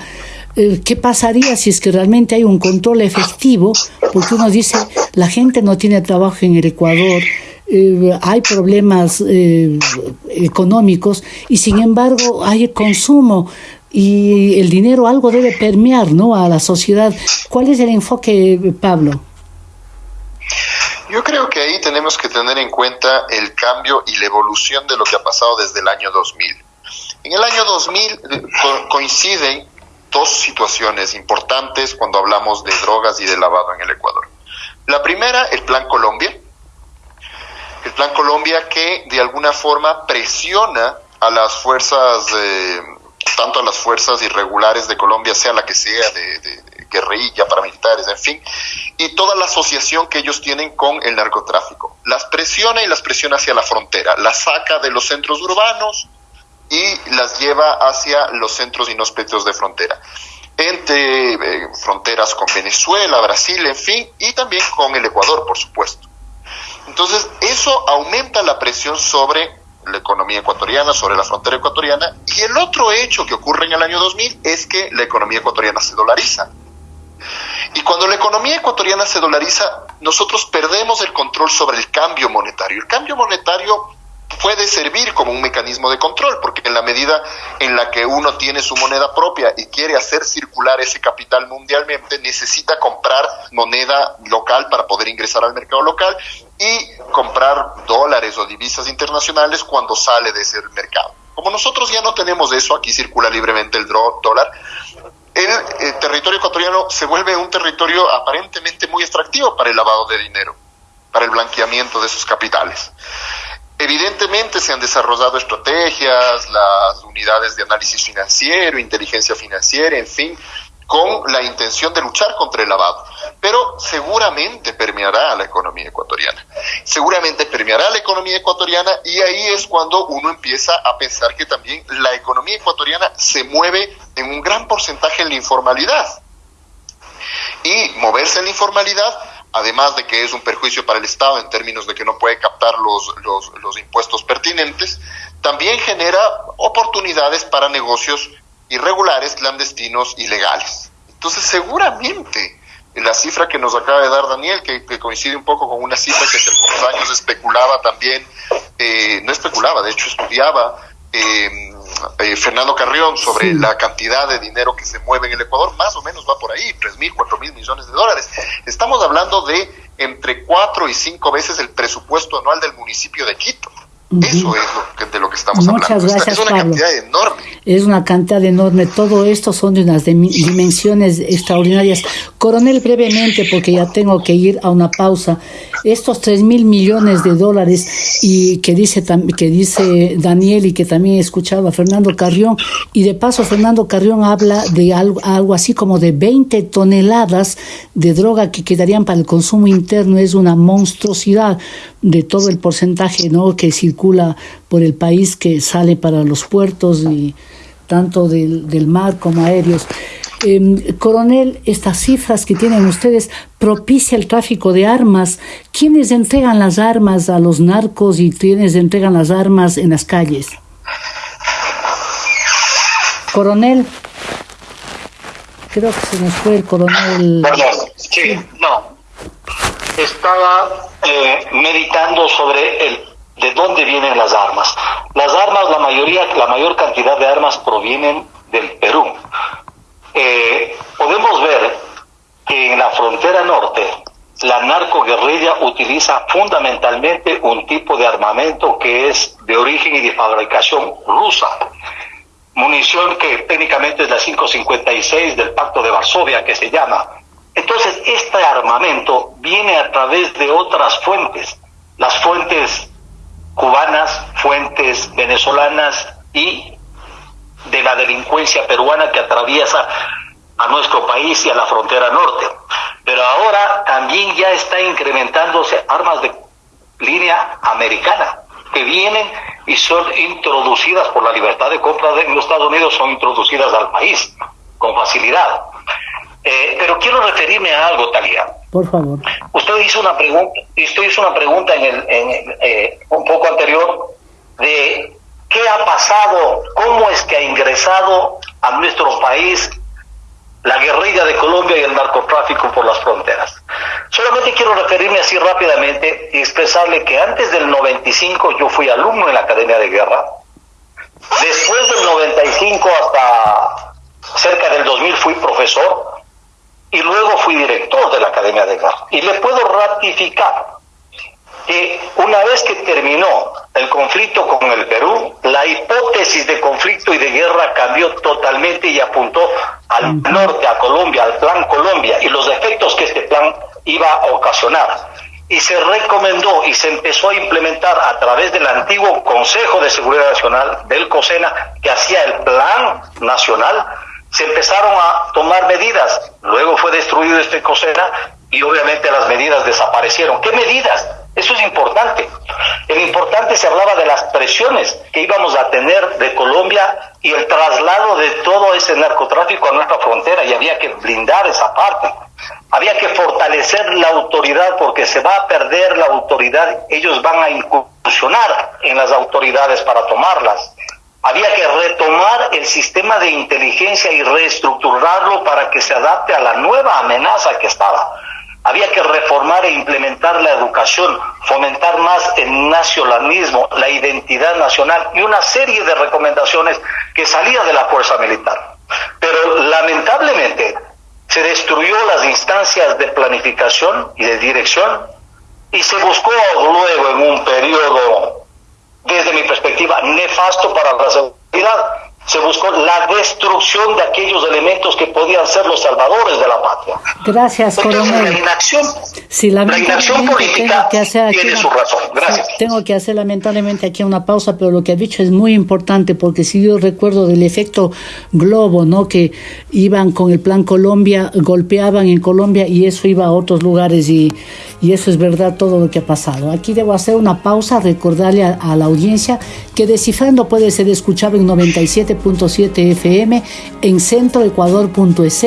Eh, ¿Qué pasaría si es que realmente hay un control efectivo? Porque uno dice, la gente no tiene trabajo en el Ecuador, eh, hay problemas económicos y sin embargo hay consumo y el dinero algo debe permear ¿no? a la sociedad. ¿Cuál es el enfoque, Pablo? Yo creo que ahí tenemos que tener en cuenta el cambio y la evolución de lo que ha pasado desde el año 2000. En el año 2000 eh, coinciden dos situaciones importantes cuando hablamos de drogas y de lavado en el Ecuador. La primera, el Plan Colombia, el Plan Colombia que de alguna forma presiona a las fuerzas, tanto a las fuerzas irregulares de Colombia, sea la que sea, de, de, guerrilla, paramilitares, en fin, y toda la asociación que ellos tienen con el narcotráfico. Las presiona y las presiona hacia la frontera, las saca de los centros urbanos y las lleva hacia los centros inhóspitos de frontera entre eh, fronteras con Venezuela, Brasil, en fin, y también con el Ecuador, por supuesto. Entonces, eso aumenta la presión sobre la economía ecuatoriana, sobre la frontera ecuatoriana, y el otro hecho que ocurre en el año 2000 es que la economía ecuatoriana se dolariza. Y cuando la economía ecuatoriana se dolariza, nosotros perdemos el control sobre el cambio monetario. El cambio monetario puede servir como un mecanismo de control, porque en la medida en la que uno tiene su moneda propia y quiere hacer circular ese capital mundialmente, necesita comprar moneda local para poder ingresar al mercado local y comprar dólares o divisas internacionales cuando sale de ese mercado. Como nosotros ya no tenemos eso, aquí circula libremente el dólar, el, eh, territorio ecuatoriano se vuelve un territorio aparentemente muy extractivo para el lavado de dinero, para el blanqueamiento de sus capitales. Evidentemente se han desarrollado estrategias, las unidades de análisis financiero, inteligencia financiera, en fin, con la intención de luchar contra el lavado. Pero seguramente permeará a la economía ecuatoriana. Seguramente permeará a la economía ecuatoriana y ahí es cuando uno empieza a pensar que también la economía ecuatoriana se mueve en un gran porcentaje en la informalidad. Y moverse en la informalidad además de que es un perjuicio para el Estado en términos de que no puede captar los, los, impuestos pertinentes, también genera oportunidades para negocios irregulares, clandestinos, ilegales. Entonces, seguramente la cifra que nos acaba de dar Daniel, que, coincide un poco con una cifra que hace algunos años especulaba también, eh, no especulaba, de hecho estudiaba eh, eh, Fernando Carrión sobre la cantidad de dinero que se mueve en el Ecuador, más o menos va por ahí, tres mil, cuatro mil millones de dólares. Estamos hablando de entre cuatro y cinco veces el presupuesto anual del municipio de Quito. Eso es de lo que estamos Muchas hablando. Gracias, es una cantidad enorme. Es una cantidad enorme. Todo esto son de unas dimensiones extraordinarias. Coronel, brevemente, porque ya tengo que ir a una pausa. Estos tres mil millones de dólares y que dice que dice Daniel y que también escuchaba Fernando Carrión y de paso Fernando Carrión habla de algo, algo así como de 20 toneladas de droga que quedarían para el consumo interno. Es una monstruosidad de todo el porcentaje ¿no? que circula por el país que sale para los puertos y tanto del, del mar como aéreos. Eh, coronel, estas cifras que tienen ustedes propicia el tráfico de armas. ¿Quiénes entregan las armas a los narcos y quiénes entregan las armas en las calles? Coronel, creo que se nos fue el coronel. sí, no estaba eh, meditando sobre el de dónde vienen las armas. Las armas, la mayoría, la mayor cantidad de armas provienen del Perú. Eh, podemos ver que en la frontera norte la narcoguerrilla utiliza fundamentalmente un tipo de armamento que es de origen y de fabricación rusa. Munición que técnicamente es la 556 del Pacto de Varsovia, que se llama entonces, este armamento viene a través de otras fuentes, las fuentes venezolanas y de la delincuencia peruana que atraviesa a nuestro país y a la frontera norte. Pero ahora también ya está incrementándose armas de línea americana que vienen y son introducidas por la libertad de compra de los Estados Unidos, son introducidas al país con facilidad. Eh, pero quiero referirme a algo, Talía. Por favor. Usted hizo una pregunta, usted hizo una pregunta en el, en, eh, un poco anterior de qué ha pasado, cómo es que ha ingresado a nuestro país la guerrilla de Colombia y el narcotráfico por las fronteras. Solamente quiero referirme así rápidamente y expresarle que antes del 95 yo fui alumno en la Academia de Guerra. Después del 95 hasta cerca del 2000 fui profesor y luego fui director de la Academia de Guerra. Y le puedo ratificar que una vez que terminó el conflicto con el Perú, la hipótesis de conflicto y de guerra cambió totalmente y apuntó al norte, a Colombia, al plan Colombia y los efectos que este plan iba a ocasionar. y se recomendó y se empezó a implementar a través del antiguo Consejo de Seguridad Nacional del COSENA, que hacía el plan nacional, se empezaron a tomar medidas. Luego fue destruido este COSENA y obviamente las medidas desaparecieron. ¿Qué medidas? Eso es importante. El importante se hablaba de las presiones que íbamos a tener de Colombia y el traslado de todo ese narcotráfico a nuestra frontera y había que blindar esa parte. Había que fortalecer la autoridad porque se va a perder la autoridad. Ellos van a incursionar en las autoridades para tomarlas. Había que retomar el sistema de inteligencia y reestructurarlo para que se adapte a la nueva amenaza que estaba. Había que reformar e implementar la educación, fomentar más el nacionalismo, la identidad nacional y una serie de recomendaciones que salían de la fuerza militar. Pero lamentablemente se destruyó las instancias de planificación y de dirección y se buscó luego en un periodo, desde mi perspectiva, nefasto para la seguridad, se buscó la destrucción de aquellos elementos que podían ser los salvadores de la patria. Gracias, coronel. La inacción, sí, la inacción política que hacer tiene su razón. Gracias. tengo que hacer lamentablemente aquí una pausa, pero lo que ha dicho es muy importante porque si yo recuerdo del efecto globo, ¿no? Que iban con el plan Colombia, golpeaban en Colombia y eso iba a otros lugares y, y eso es verdad todo lo que ha pasado. Aquí debo hacer una pausa, recordarle a, la audiencia que Descifrando puede ser escuchado en 97 7 FM, en centroecuador.es,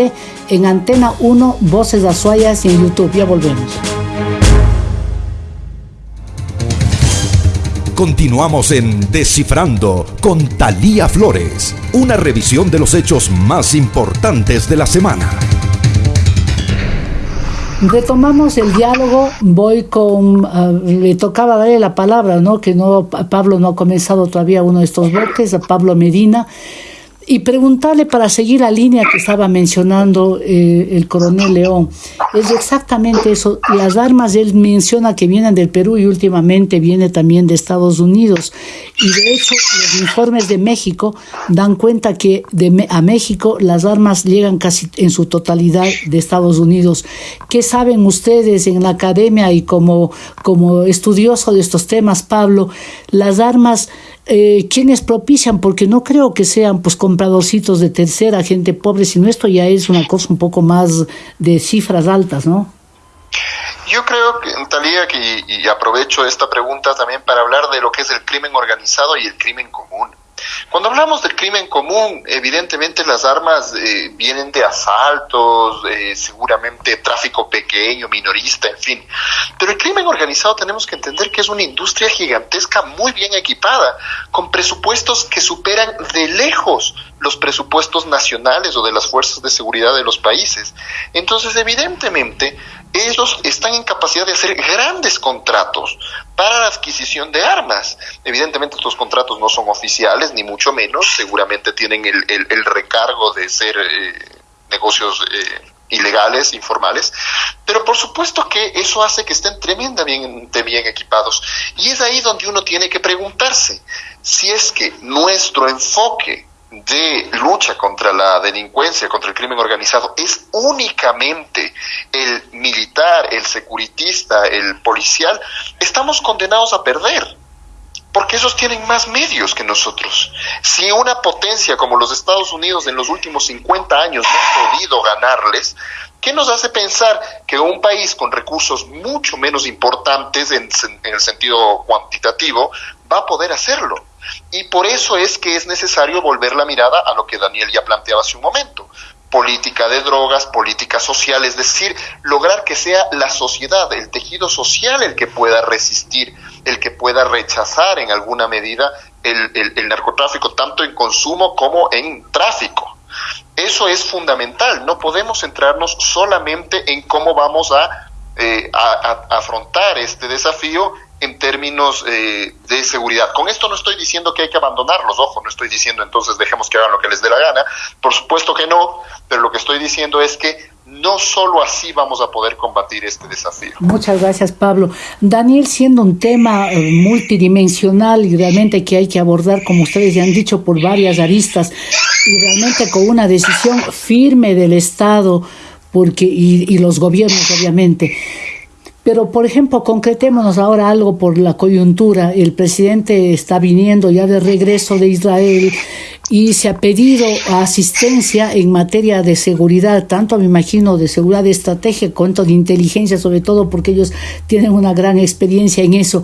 en Antena 1, Voces Azuayas y en YouTube. Ya volvemos. Continuamos en Descifrando con Talía Flores, una revisión de los hechos más importantes de la semana. Retomamos el diálogo, voy con, ah, le tocaba darle la palabra, ¿no? Que no, Pablo no ha comenzado todavía uno de estos bloques, a Pablo Medina y preguntarle para seguir la línea que estaba mencionando eh, el coronel León. Es exactamente eso. Las armas, él menciona que vienen del Perú y últimamente viene también de Estados Unidos. Y de hecho, los informes de México dan cuenta que de, a México las armas llegan casi en su totalidad de Estados Unidos. ¿Qué saben ustedes en la academia y como, como estudioso de estos temas, Pablo? Las armas eh, quienes propician, porque no creo que sean pues compradorcitos de tercera, gente pobre, sino esto ya es una cosa un poco más de cifras altas, ¿no? Yo creo, que, Talía, que, y aprovecho esta pregunta también para hablar de lo que es el crimen organizado y el crimen común. Cuando hablamos del crimen común, evidentemente las armas eh, vienen de asaltos, eh, seguramente tráfico pequeño, minorista, en fin. Pero el crimen organizado tenemos que entender que es una industria gigantesca muy bien equipada, con presupuestos que superan de lejos los presupuestos nacionales o de las fuerzas de seguridad de los países. Entonces, evidentemente, ellos están en capacidad de hacer grandes contratos para la adquisición de armas. Evidentemente estos contratos no son oficiales, ni mucho menos, seguramente tienen el, recargo de ser eh, negocios eh, ilegales, informales, pero por supuesto que eso hace que estén tremendamente bien equipados. Y es ahí donde uno tiene que preguntarse si es que nuestro enfoque de lucha contra la delincuencia, contra el crimen organizado, es únicamente el militar, el securitista, el policial, estamos condenados a perder, porque esos tienen más medios que nosotros. Si una potencia como los Estados Unidos en los últimos 50 años no ha podido ganarles, ¿qué nos hace pensar que un país con recursos mucho menos importantes en, en el sentido cuantitativo va a poder hacerlo? Y por eso es que es necesario volver la mirada a lo que Daniel ya planteaba hace un momento. Política de drogas, política social, es decir, lograr que sea la sociedad, el tejido social el que pueda resistir, el que pueda rechazar en alguna medida el, narcotráfico, tanto en consumo como en tráfico. Eso es fundamental. No podemos centrarnos solamente en cómo vamos a, eh, afrontar este desafío en términos eh, de seguridad. Con esto no estoy diciendo que hay que abandonarlos, ojo, no estoy diciendo entonces dejemos que hagan lo que les dé la gana, por supuesto que no, pero lo que estoy diciendo es que no solo así vamos a poder combatir este desafío. Muchas gracias, Pablo. Daniel, siendo un tema eh, multidimensional y realmente que hay que abordar, como ustedes ya han dicho, por varias aristas y realmente con una decisión firme del Estado porque y, y los gobiernos, obviamente. Pero, por ejemplo, concretémonos ahora algo por la coyuntura. El presidente está viniendo ya de regreso de Israel y se ha pedido asistencia en materia de seguridad, tanto me imagino de seguridad de estrategia cuanto de inteligencia, sobre todo porque ellos tienen una gran experiencia en eso.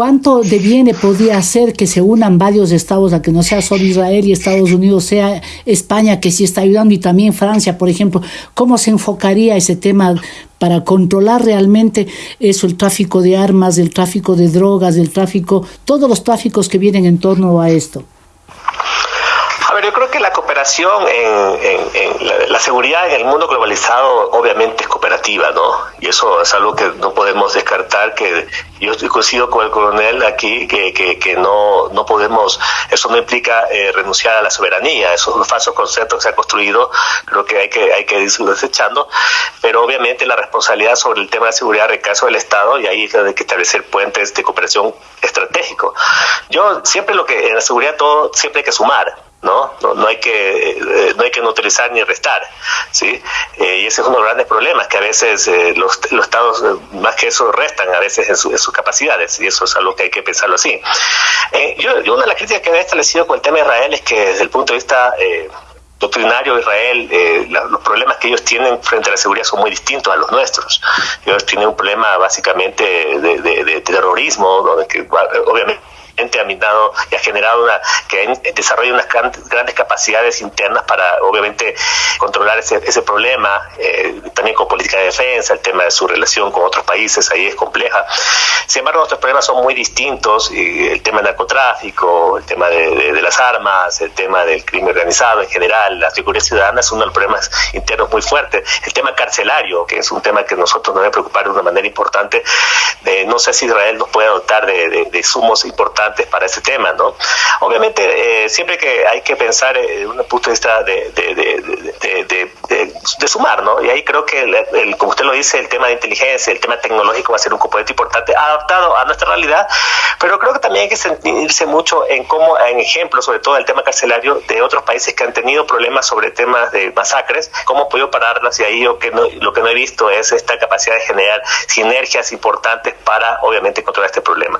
¿Cuánto deviene podría ser que se unan varios estados a que no sea solo Israel y Estados Unidos, sea España que sí está ayudando y también Francia, por ejemplo? ¿Cómo se enfocaría ese tema para controlar realmente eso, el tráfico de armas, el tráfico de drogas, el tráfico, todos los tráficos que vienen en torno a esto? Que la cooperación en, la, seguridad en el mundo globalizado obviamente es cooperativa, ¿no? Y eso es algo que no podemos descartar, que yo estoy coincido con el coronel aquí, que, que, no, no podemos, eso no implica eh, renunciar a la soberanía, eso es un falso concepto que se ha construido, creo que hay que, hay que ir desechando, pero obviamente la responsabilidad sobre el tema de seguridad recae sobre el Estado y ahí hay que establecer puentes de cooperación estratégico. Yo siempre lo que, en la seguridad todo, siempre hay que sumar, ¿no? No, hay que eh, no hay que neutralizar ni restar, ¿sí? Eh, y ese es uno de los grandes problemas, que a veces eh, los, los, estados más que eso restan a veces en, sus capacidades, y eso es algo que hay que pensarlo así. yo, una de las críticas que había establecido con el tema de Israel es que desde el punto de vista doctrinario de Israel, los problemas que ellos tienen frente a la seguridad son muy distintos a los nuestros. Ellos tienen un problema básicamente de, de terrorismo, donde que, obviamente ha minado y ha generado una, que desarrolla unas grandes capacidades internas para obviamente controlar ese, problema, eh, también con política de defensa, el tema de su relación con otros países, ahí es compleja. Sin embargo, nuestros problemas son muy distintos, el tema del narcotráfico, el tema de, las armas, el tema del crimen organizado en general, la seguridad ciudadana es uno de los problemas internos muy fuertes. El tema carcelario, que es un tema que nosotros nos debe preocupar de una manera importante, no sé si Israel nos puede dotar de, de sumos importantes para ese tema, ¿no? Obviamente, eh, siempre que hay que pensar desde un punto de vista de, de, sumar, ¿no? Y ahí creo que, el, como usted lo dice, el tema de inteligencia, el tema tecnológico va a ser un componente importante adaptado a nuestra realidad, pero creo que también hay que sentirse mucho en cómo, en ejemplos, sobre todo el tema carcelario, de otros países que han tenido problemas sobre temas de masacres, cómo podido pararlas y ahí yo que no, lo que no he visto es esta capacidad de generar sinergias importantes para, obviamente, controlar este problema.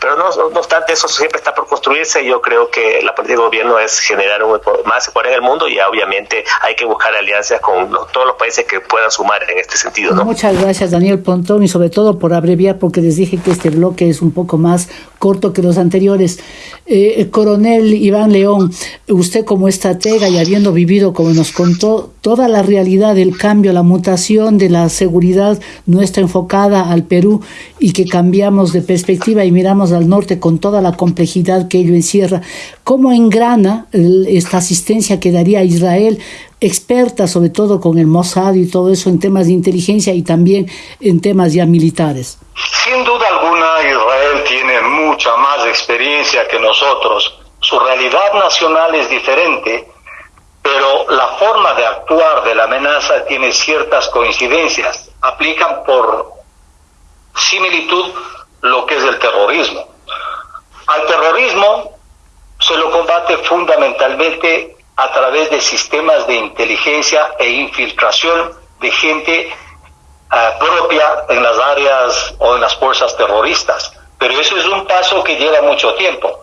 Pero no, no eso siempre está por construirse. Yo creo que la política de gobierno es generar un, más Ecuador en el mundo y obviamente hay que buscar alianzas con todos los países que puedan sumar en este sentido. Muchas gracias, Daniel Pontón, y sobre todo por abreviar, porque les dije que este bloque es un poco más corto que los anteriores. Eh, coronel Iván León, usted como estratega y habiendo vivido, como nos contó, toda la realidad del cambio, la mutación de la seguridad nuestra enfocada al Perú y que cambiamos de perspectiva y miramos al norte con toda la complejidad que ello encierra, ¿cómo engrana esta asistencia que daría a Israel experta sobre todo con el Mossad y todo eso en temas de inteligencia y también en temas ya militares. Sin duda mucha más experiencia que nosotros. Su realidad nacional es diferente, pero la forma de actuar de la amenaza tiene ciertas coincidencias. Aplican por similitud lo que es el terrorismo. Al terrorismo se lo combate fundamentalmente a través de sistemas de inteligencia e infiltración de gente ah, propia en las áreas o en las fuerzas terroristas. Pero eso es un paso que lleva mucho tiempo.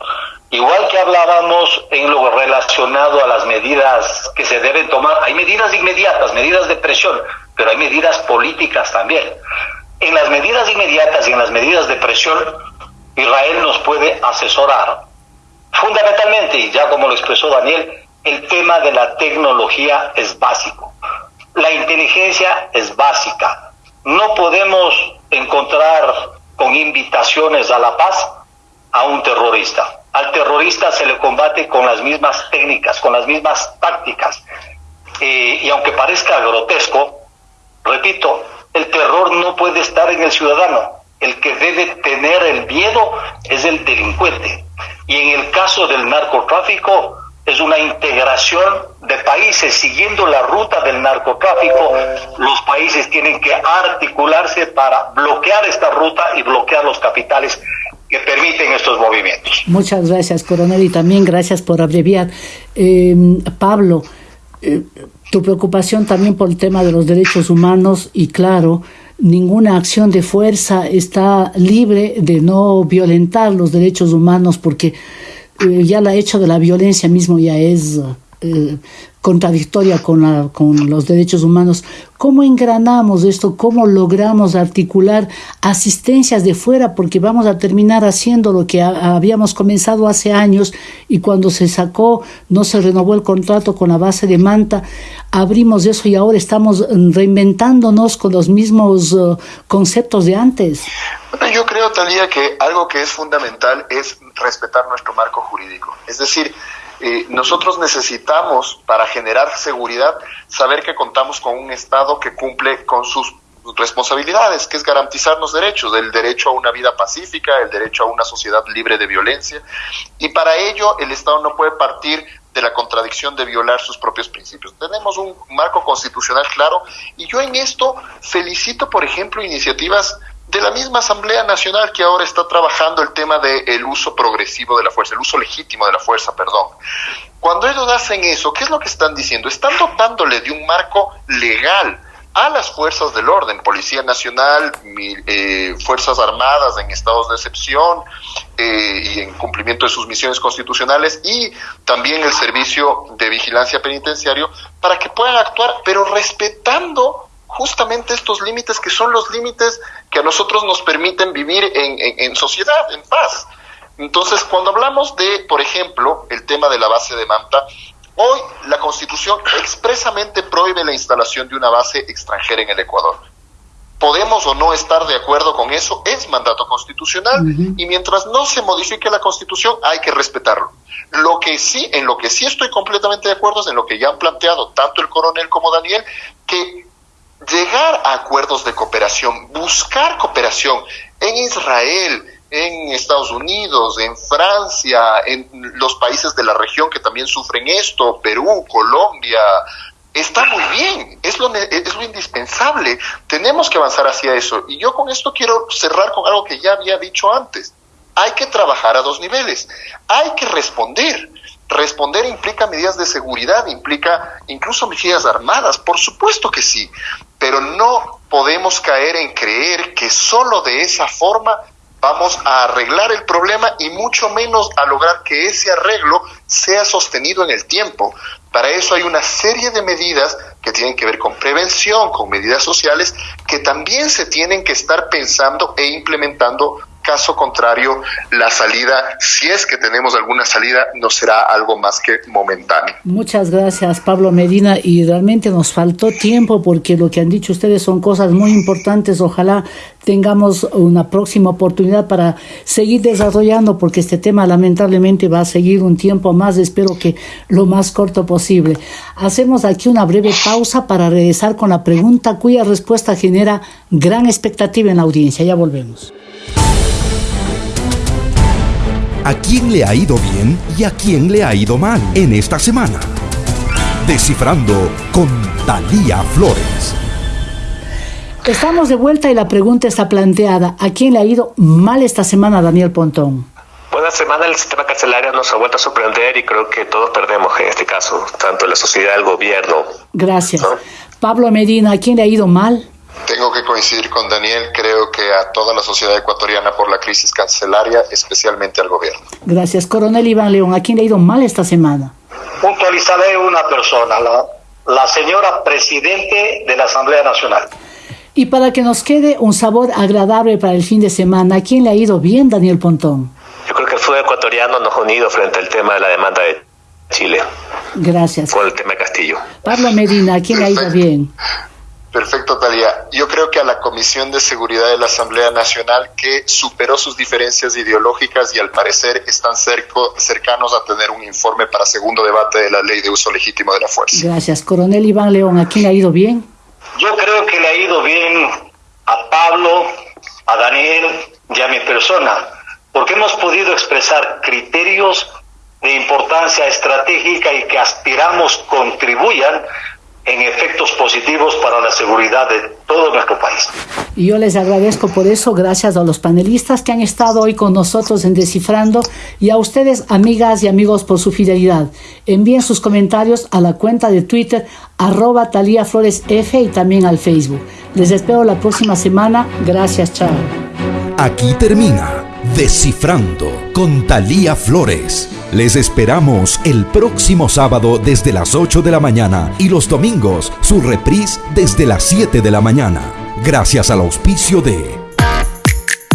Igual que hablábamos en lo relacionado a las medidas que se deben tomar, hay medidas inmediatas, medidas de presión, pero hay medidas políticas también. En las medidas inmediatas y en las medidas de presión, Israel nos puede asesorar. Fundamentalmente, y ya como lo expresó Daniel, el tema de la tecnología es básico. La inteligencia es básica. No podemos encontrar con invitaciones a la paz a un terrorista. Al terrorista se le combate con las mismas técnicas, con las mismas tácticas. Eh, y aunque parezca grotesco, repito, el terror no puede estar en el ciudadano. El que debe tener el miedo es el delincuente. Y en el caso del narcotráfico, es una integración de países siguiendo la ruta del narcotráfico. Los países tienen que articularse para bloquear esta ruta y bloquear los capitales que permiten estos movimientos. Muchas gracias, coronel, y también gracias por abreviar. Eh, Pablo, eh, tu preocupación también por el tema de los derechos humanos y claro, ninguna acción de fuerza está libre de no violentar los derechos humanos porque ya el hecho de la violencia mismo ya es eh, contradictoria con, la, con los derechos humanos. ¿Cómo engranamos esto? ¿Cómo logramos articular asistencias de fuera? Porque vamos a terminar haciendo lo que habíamos comenzado hace años y cuando se sacó, no se renovó el contrato con la base de Manta, abrimos eso y ahora estamos reinventándonos con los mismos uh, conceptos de antes. yo creo, Talía, que algo que es fundamental es respetar nuestro marco jurídico. Es decir, eh, nosotros necesitamos, para generar seguridad, saber que contamos con un Estado que cumple con sus responsabilidades, que es garantizarnos derechos, el derecho a una vida pacífica, el derecho a una sociedad libre de violencia. Y para ello el Estado no puede partir de la contradicción de violar sus propios principios. Tenemos un marco constitucional claro y yo en esto felicito, por ejemplo, iniciativas de la misma Asamblea Nacional que ahora está trabajando el tema del uso progresivo de la fuerza, el uso legítimo de la fuerza, perdón. Cuando ellos hacen eso, ¿qué es lo que están diciendo? Están dotándole de un marco legal a las fuerzas del orden, Policía Nacional, eh, Fuerzas Armadas en estados de excepción eh, y en cumplimiento de sus misiones constitucionales y también el Servicio de Vigilancia Penitenciario para que puedan actuar, pero respetando justamente estos límites que son los límites que a nosotros nos permiten vivir en, en, sociedad, en paz. Entonces, cuando hablamos de, por ejemplo, el tema de la base de Manta, hoy la Constitución expresamente prohíbe la instalación de una base extranjera en el Ecuador. Podemos o no estar de acuerdo con eso, es mandato constitucional y mientras no se modifique la Constitución hay que respetarlo. Lo que sí, en lo que sí estoy completamente de acuerdo es en lo que ya han planteado tanto el coronel como Daniel, que llegar a acuerdos de cooperación, buscar cooperación en Israel, en Estados Unidos, en Francia, en los países de la región que también sufren esto, Perú, Colombia, está muy bien, es lo, es lo indispensable, tenemos que avanzar hacia eso. Y yo con esto quiero cerrar con algo que ya había dicho antes. Hay que trabajar a dos niveles, hay que responder. Responder implica medidas de seguridad, implica incluso medidas armadas, por supuesto que sí, pero no podemos caer en creer que solo de esa forma vamos a arreglar el problema y mucho menos a lograr que ese arreglo sea sostenido en el tiempo. Para eso hay una serie de medidas que tienen que ver con prevención, con medidas sociales, que también se tienen que estar pensando e implementando Caso contrario, la salida, si es que tenemos alguna salida, no será algo más que momentáneo. Muchas gracias, Pablo Medina. Y realmente nos faltó tiempo porque lo que han dicho ustedes son cosas muy importantes. Ojalá tengamos una próxima oportunidad para seguir desarrollando porque este tema lamentablemente va a seguir un tiempo más. Espero que lo más corto posible. Hacemos aquí una breve pausa para regresar con la pregunta cuya respuesta genera gran expectativa en la audiencia. Ya volvemos a quién le ha ido bien y a quién le ha ido mal en esta semana. Descifrando con Talía Flores. Estamos de vuelta y la pregunta está planteada. ¿A quién le ha ido mal esta semana, Daniel Pontón? Buena semana el sistema carcelario nos ha vuelto a sorprender y creo que todos perdemos en este caso, tanto la sociedad, el gobierno. Gracias. Pablo Medina, ¿a quién le ha ido mal? Tengo que coincidir con Daniel, creo que a toda la sociedad ecuatoriana por la crisis cancelaria, especialmente al gobierno. Gracias. Coronel Iván León, ¿a quién le ha ido mal esta semana? Puntualizaré una persona, la, la señora presidente de la Asamblea Nacional. Y para que nos quede un sabor agradable para el fin de semana, ¿a quién le ha ido bien, Daniel Pontón? Yo creo que el fútbol ecuatoriano nos ha unido frente al tema de la demanda de Chile. Gracias. Con el tema de Castillo. Pablo Medina, ¿a quién le ha ido bien? Perfecto, Talía. Yo creo que a la Comisión de Seguridad de la Asamblea Nacional, que superó sus diferencias ideológicas y al parecer están cerco, cercanos a tener un informe para segundo debate de la ley de uso legítimo de la fuerza. Gracias. Coronel Iván León, ¿a quién le ha ido bien? Yo creo que le ha ido bien a Pablo, a Daniel y a mi persona, porque hemos podido expresar criterios de importancia estratégica y que aspiramos contribuyan en efectos positivos para la seguridad de todo nuestro país. Y yo les agradezco por eso, gracias a los panelistas que han estado hoy con nosotros en Descifrando y a ustedes, amigas y amigos, por su fidelidad. Envíen sus comentarios a la cuenta de Twitter arroba Talía Flores F y también al Facebook. Les espero la próxima semana. Gracias, chao. Aquí termina Descifrando con Talía Flores. Les esperamos el próximo sábado desde las 8 de la mañana y los domingos su reprise desde las 7 de la mañana. Gracias al auspicio de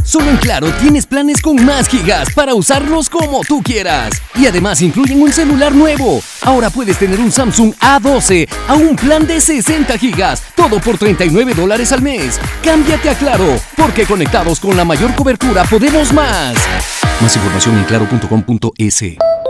Solo en Claro tienes planes con más gigas para usarlos como tú quieras. Y además incluyen un celular nuevo. Ahora puedes tener un Samsung A12 a un plan de 60 gigas, todo por 39 dólares al mes. Cámbiate a Claro, porque conectados con la mayor cobertura podemos más. Más información en claro.com.es.